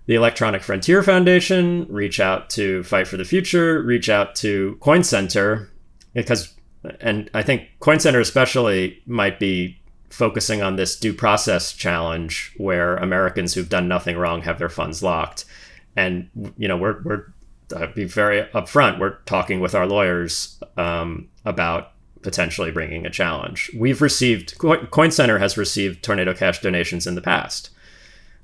the Electronic Frontier Foundation, reach out to Fight for the Future, reach out to Coin Center, because, and I think Coin Center especially might be focusing on this due process challenge where Americans who've done nothing wrong have their funds locked. And, you know, we're, we're, be very upfront, we're talking with our lawyers um, about potentially bringing a challenge. We've received, Coin Center has received Tornado Cash donations in the past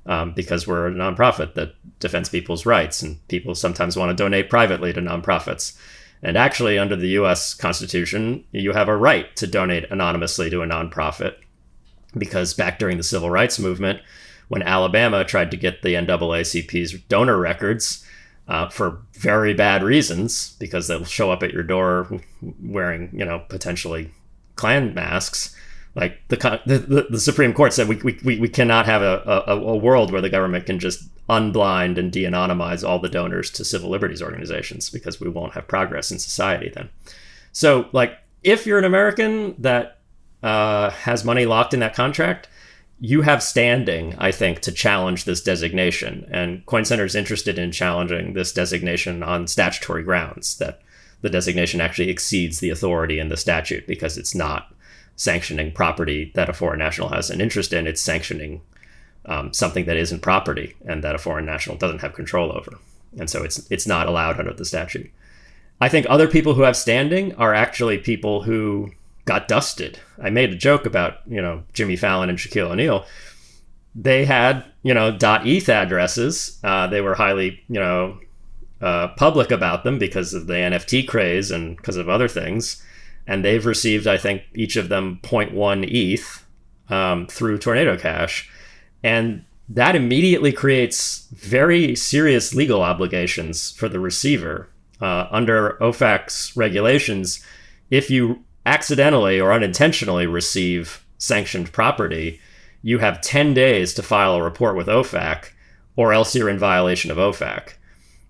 um, because we're a nonprofit that defends people's rights, and people sometimes want to donate privately to nonprofits. And actually, under the US Constitution, you have a right to donate anonymously to a nonprofit. Because back during the civil rights movement, when Alabama tried to get the NAACP's donor records uh, for very bad reasons, because they'll show up at your door wearing, you know, potentially Klan masks, like the, the, the Supreme Court said we, we, we cannot have a, a, a world where the government can just unblind and de-anonymize all the donors to civil liberties organizations because we won't have progress in society then. So like if you're an American that uh, has money locked in that contract, you have standing, I think, to challenge this designation. And Coin Center is interested in challenging this designation on statutory grounds that the designation actually exceeds the authority in the statute because it's not sanctioning property that a foreign national has an interest in. It's sanctioning um, something that isn't property and that a foreign national doesn't have control over. And so it's it's not allowed under the statute. I think other people who have standing are actually people who got dusted. I made a joke about, you know, Jimmy Fallon and Shaquille O'Neal. They had, you know, .eth addresses. Uh, they were highly, you know, uh, public about them because of the NFT craze and because of other things and they've received, I think, each of them 0.1 ETH um, through Tornado Cash, and that immediately creates very serious legal obligations for the receiver uh, under OFAC's regulations. If you accidentally or unintentionally receive sanctioned property, you have 10 days to file a report with OFAC, or else you're in violation of OFAC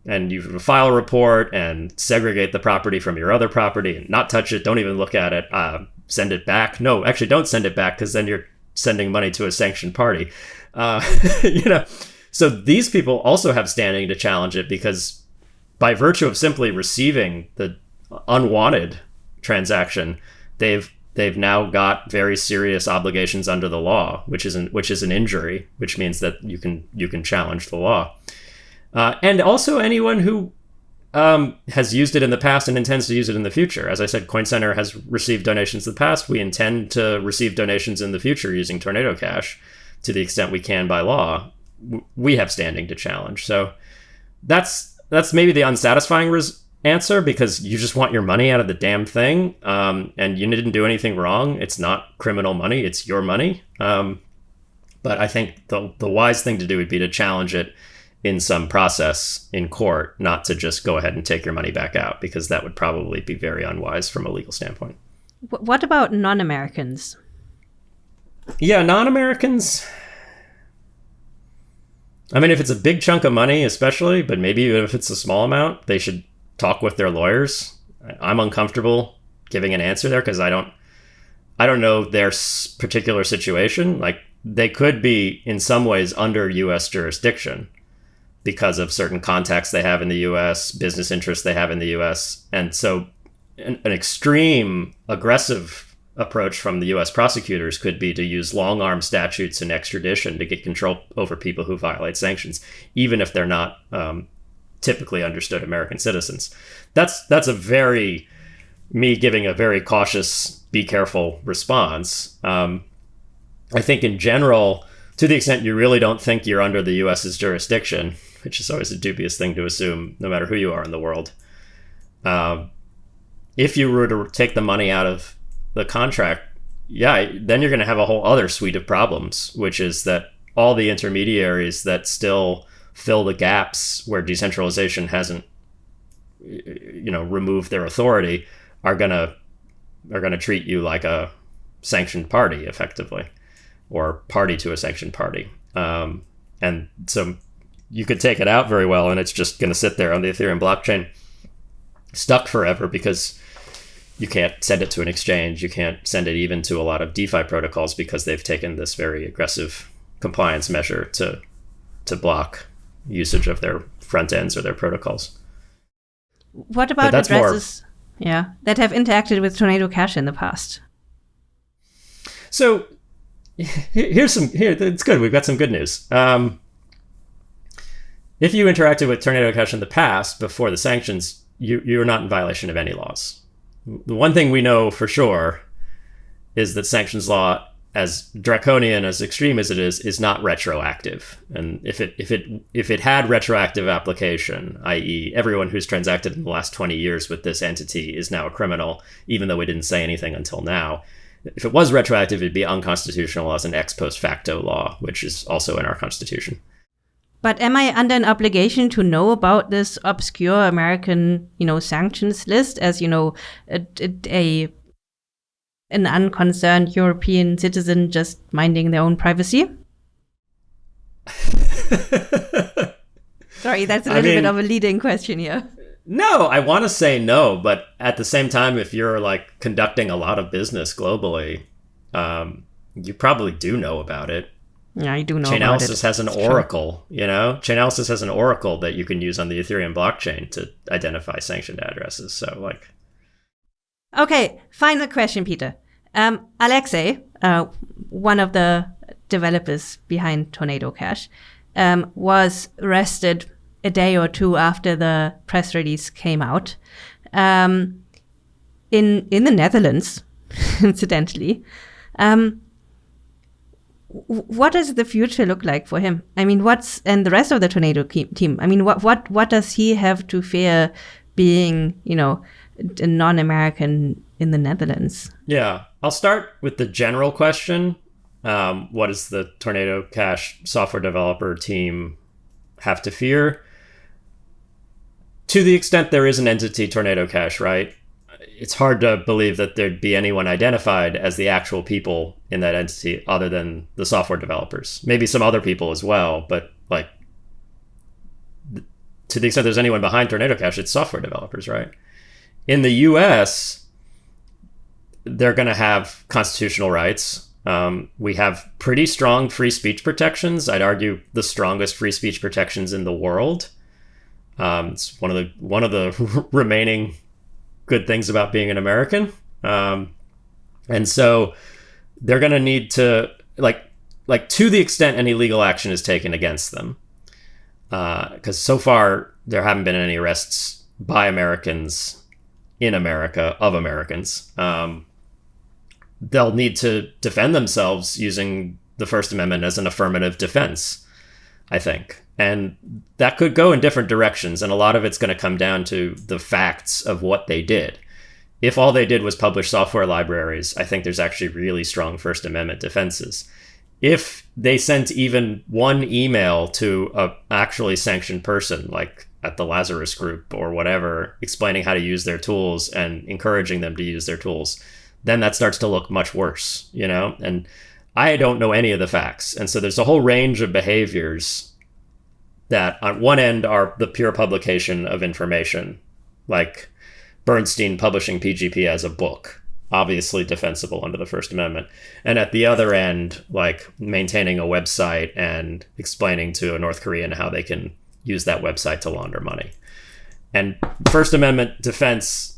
and you file a report and segregate the property from your other property and not touch it. Don't even look at it. Uh, send it back. No, actually, don't send it back because then you're sending money to a sanctioned party. Uh, you know, so these people also have standing to challenge it because by virtue of simply receiving the unwanted transaction, they've they've now got very serious obligations under the law, which is an, which is an injury, which means that you can you can challenge the law. Uh, and also anyone who um, has used it in the past and intends to use it in the future. As I said, Coin Center has received donations in the past. We intend to receive donations in the future using Tornado Cash to the extent we can by law. We have standing to challenge. So that's that's maybe the unsatisfying res- answer because you just want your money out of the damn thing, um, and you didn't do anything wrong. It's not criminal money; it's your money. Um, but I think the the wise thing to do would be to challenge it in some process in court, not to just go ahead and take your money back out, because that would probably be very unwise from a legal standpoint. What about non Americans? Yeah, non Americans. I mean, if it's a big chunk of money, especially, but maybe even if it's a small amount, they should talk with their lawyers. I'm uncomfortable giving an answer there because I don't, I don't know their particular situation. Like they could be in some ways under U.S. jurisdiction because of certain contacts they have in the U.S., business interests they have in the U.S., and so an, an extreme aggressive approach from the U.S. prosecutors could be to use long arm statutes and extradition to get control over people who violate sanctions, even if they're not um, typically understood American citizens. That's that's a very me giving a very cautious, be careful response. Um, I think in general, to the extent you really don't think you're under the U.S.'s jurisdiction, which is always a dubious thing to assume, no matter who you are in the world. Uh, if you were to take the money out of the contract, yeah, then you're going to have a whole other suite of problems, which is that all the intermediaries that still fill the gaps where decentralization hasn't, you know, removed their authority are gonna are gonna treat you like a sanctioned party, effectively, or party to a sanctioned party. Um, and so you could take it out very well, and it's just going to sit there on the Ethereum blockchain, stuck forever because you can't send it to an exchange. You can't send it even to a lot of DeFi protocols because they've taken this very aggressive compliance measure to to block usage of their front ends or their protocols. What about addresses? More, yeah, that have interacted with Tornado Cash in the past. So here's some here. It's good. We've got some good news. Um, if you interacted with Tornado Cash in the past before the sanctions, you you're not in violation of any laws the one thing we know for sure is that sanctions law as draconian as extreme as it is is not retroactive and if it if it if it had retroactive application i.e. everyone who's transacted in the last 20 years with this entity is now a criminal even though we didn't say anything until now if it was retroactive it'd be unconstitutional as an ex post facto law which is also in our constitution but am I under an obligation to know about this obscure American, you know, sanctions list as you know a, a an unconcerned European citizen just minding their own privacy? Sorry, that's a little I mean, bit of a leading question here. No, I want to say no, but at the same time, if you're like conducting a lot of business globally, um, you probably do know about it. Yeah, I do know. Chainalysis has an it's oracle, true. you know. Chainalysis has an oracle that you can use on the Ethereum blockchain to identify sanctioned addresses. So, like, okay, final question, Peter. Um, Alexei, uh, one of the developers behind Tornado Cash, um, was arrested a day or two after the press release came out um, in in the Netherlands, incidentally. Um, what does the future look like for him? I mean, what's and the rest of the tornado team? I mean, what what what does he have to fear being, you know, a non-American in the Netherlands? Yeah, I'll start with the general question. Um, what does the Tornado Cash software developer team have to fear? To the extent there is an entity, Tornado Cash, right? It's hard to believe that there'd be anyone identified as the actual people in that entity other than the software developers. Maybe some other people as well, but like to the extent there's anyone behind Tornado Cash, it's software developers, right? In the US, they're going to have constitutional rights. Um, we have pretty strong free speech protections. I'd argue the strongest free speech protections in the world. Um, it's one of the one of the remaining good things about being an American. Um, and so they're going to need to like like to the extent any legal action is taken against them because uh, so far there haven't been any arrests by Americans in America of Americans. Um, they'll need to defend themselves using the First Amendment as an affirmative defense, I think. And that could go in different directions. And a lot of it's going to come down to the facts of what they did. If all they did was publish software libraries, I think there's actually really strong First Amendment defenses. If they sent even one email to a actually sanctioned person, like at the Lazarus group or whatever, explaining how to use their tools and encouraging them to use their tools, then that starts to look much worse, you know? And I don't know any of the facts. And so there's a whole range of behaviors that on one end are the pure publication of information, like Bernstein publishing PGP as a book, obviously defensible under the First Amendment. And at the other end, like maintaining a website and explaining to a North Korean how they can use that website to launder money. And First Amendment defense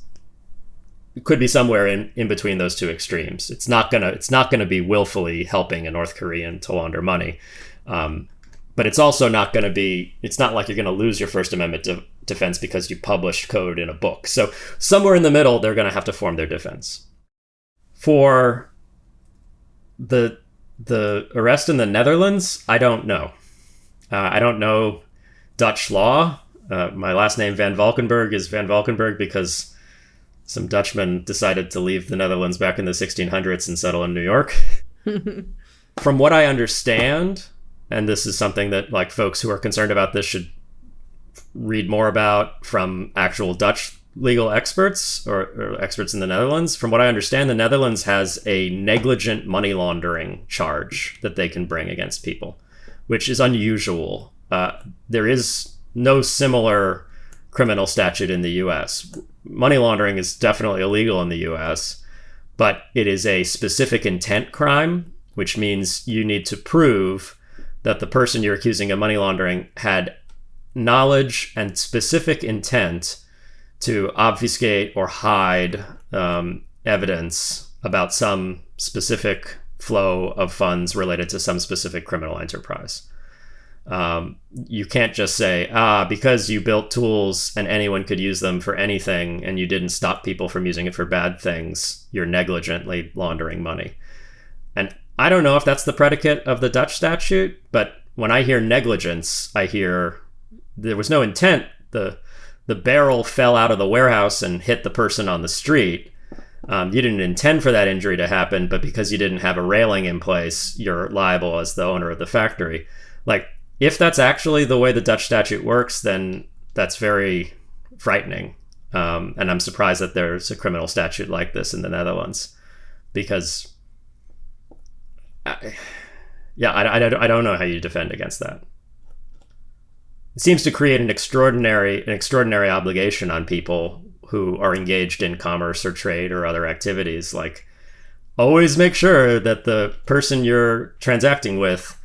could be somewhere in, in between those two extremes. It's not gonna it's not gonna be willfully helping a North Korean to launder money, um, but it's also not gonna be. It's not like you're gonna lose your First Amendment de- defense because you published code in a book. So somewhere in the middle, they're gonna have to form their defense. For the the arrest in the Netherlands, I don't know. Uh, I don't know Dutch law. Uh, my last name Van Valkenburgh is Van Valkenburgh because some Dutchmen decided to leave the Netherlands back in the 1600s and settle in New York. From what I understand, and this is something that like folks who are concerned about this should read more about from actual Dutch legal experts or, or, experts in the Netherlands. From what I understand, the Netherlands has a negligent money laundering charge that they can bring against people, which is unusual. Uh, there is no similar criminal statute in the US. Money laundering is definitely illegal in the US, but it is a specific intent crime, which means you need to prove that the person you're accusing of money laundering had knowledge and specific intent to obfuscate or hide um, evidence about some specific flow of funds related to some specific criminal enterprise. Um, you can't just say, ah, because you built tools and anyone could use them for anything and you didn't stop people from using it for bad things, you're negligently laundering money. And I don't know if that's the predicate of the Dutch statute, but when I hear negligence, I hear there was no intent. The the barrel fell out of the warehouse and hit the person on the street. Um, you didn't intend for that injury to happen, but because you didn't have a railing in place, you're liable as the owner of the factory. Like if that's actually the way the Dutch statute works, then that's very frightening. Um, and I'm surprised that there's a criminal statute like this in the Netherlands because, I, yeah, I, I, I don't know how you defend against that. It seems to create an extraordinary an extraordinary obligation on people who are engaged in commerce or trade or other activities. Like, always make sure that the person you're transacting with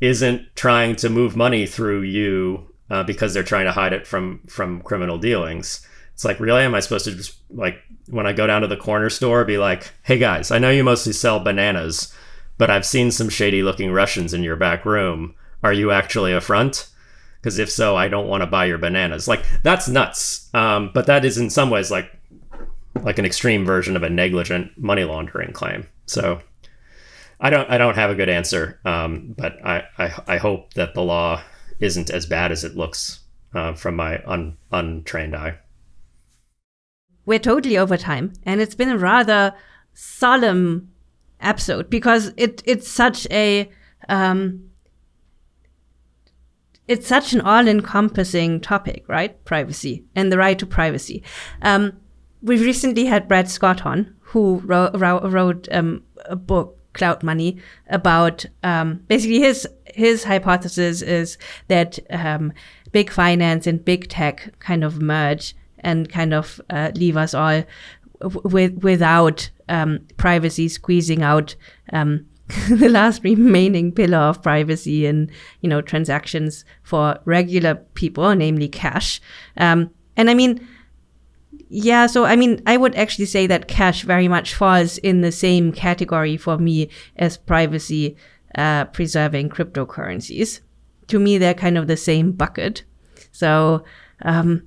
isn't trying to move money through you uh, because they're trying to hide it from from criminal dealings. It's like, really, am I supposed to just like when I go down to the corner store, be like, hey guys, I know you mostly sell bananas, but I've seen some shady looking Russians in your back room. Are you actually a front? Because if so, I don't want to buy your bananas. Like that's nuts. Um, but that is in some ways like like an extreme version of a negligent money laundering claim. So I don't I don't have a good answer, um, but I, I, I hope that the law isn't as bad as it looks uh, from my un, untrained eye. We're totally over time, and it's been a rather solemn episode because it it's such a um, it's such an all-encompassing topic, right? Privacy and the right to privacy. Um, we recently had Brett Scott on, who wrote, wrote um, a book cloud money about um, basically his his hypothesis is that um, big finance and big tech kind of merge and kind of uh, leave us all with without um, privacy squeezing out um, the last remaining pillar of privacy in you know transactions for regular people, namely cash. Um, and I mean yeah, so I mean, I would actually say that cash very much falls in the same category for me as privacy uh, preserving cryptocurrencies. To me, they're kind of the same bucket. So, um,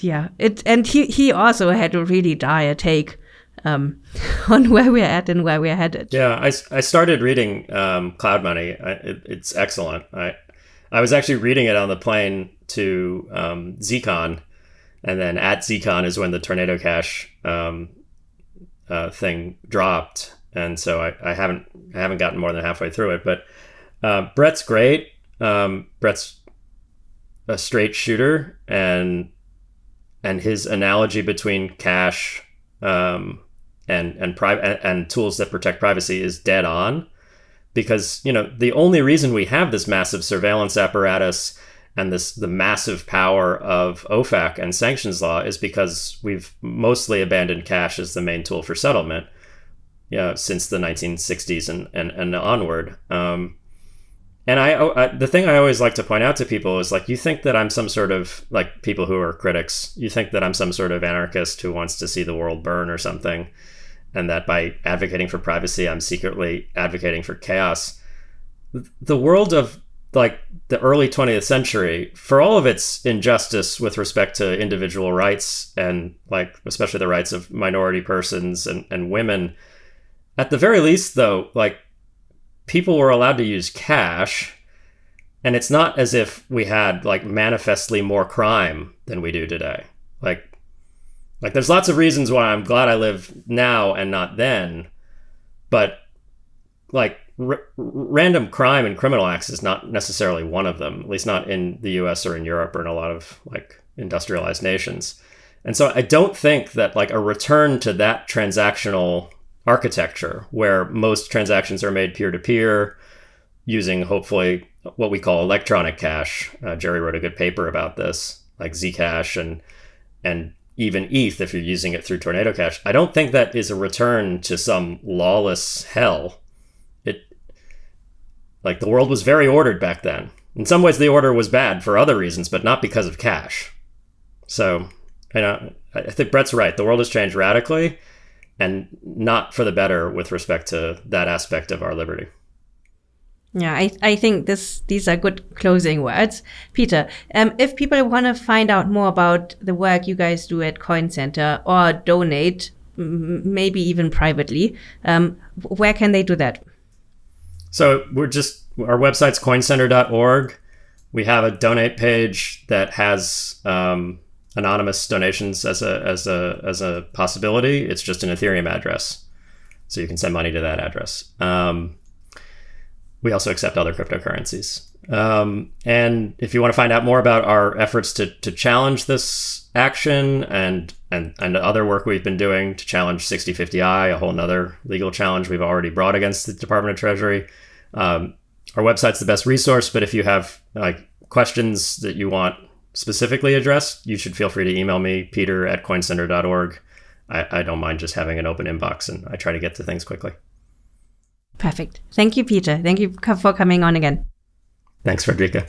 yeah, it and he he also had a really dire take um, on where we're at and where we're headed. Yeah, I, I started reading um, Cloud Money. I, it, it's excellent. I I was actually reading it on the plane to um, ZCon, and then at ZCon is when the Tornado Cash um, uh, thing dropped, and so I, I haven't I haven't gotten more than halfway through it. But uh, Brett's great. Um, Brett's a straight shooter, and and his analogy between cash um, and and and, tools that protect privacy is dead on because you know the only reason we have this massive surveillance apparatus and this the massive power of OFAC and sanctions law is because we've mostly abandoned cash as the main tool for settlement you know, since the 1960s and, and, and onward. Um, and I, I, the thing I always like to point out to people is like, you think that I'm some sort of like people who are critics, you think that I'm some sort of anarchist who wants to see the world burn or something. And that by advocating for privacy, I'm secretly advocating for chaos. The world of like the early 20th century, for all of its injustice with respect to individual rights and like especially the rights of minority persons and, and women, at the very least though, like people were allowed to use cash and it's not as if we had like manifestly more crime than we do today like like there's lots of reasons why i'm glad i live now and not then but like random crime and criminal acts is not necessarily one of them at least not in the us or in europe or in a lot of like industrialized nations and so i don't think that like a return to that transactional architecture where most transactions are made peer to peer using hopefully what we call electronic cash. Uh, Jerry wrote a good paper about this, like Zcash and and even ETH if you're using it through Tornado Cash. I don't think that is a return to some lawless hell. It like the world was very ordered back then. In some ways, the order was bad for other reasons, but not because of cash. So, you know, I think Brett's right. The world has changed radically and not for the better with respect to that aspect of our liberty. Yeah, I, I think this these are good closing words. Peter, um, if people want to find out more about the work you guys do at Coin Center or donate, maybe even privately, um, where can they do that? So we're just our website's coincenter.org. We have a donate page that has um, anonymous donations as a as a as a possibility. It's just an Ethereum address, so you can send money to that address. Um, we also accept other cryptocurrencies. Um, and if you want to find out more about our efforts to to challenge this action and and and other work we've been doing to challenge 6050i, a whole nother legal challenge we've already brought against the Department of Treasury. Um, our website's the best resource, but if you have like questions that you want specifically addressed, you should feel free to email me, peter at coincenter.org. I, I don't mind just having an open inbox and I try to get to things quickly. Perfect. Thank you, Peter. Thank you for coming on again. Thanks, Friederike.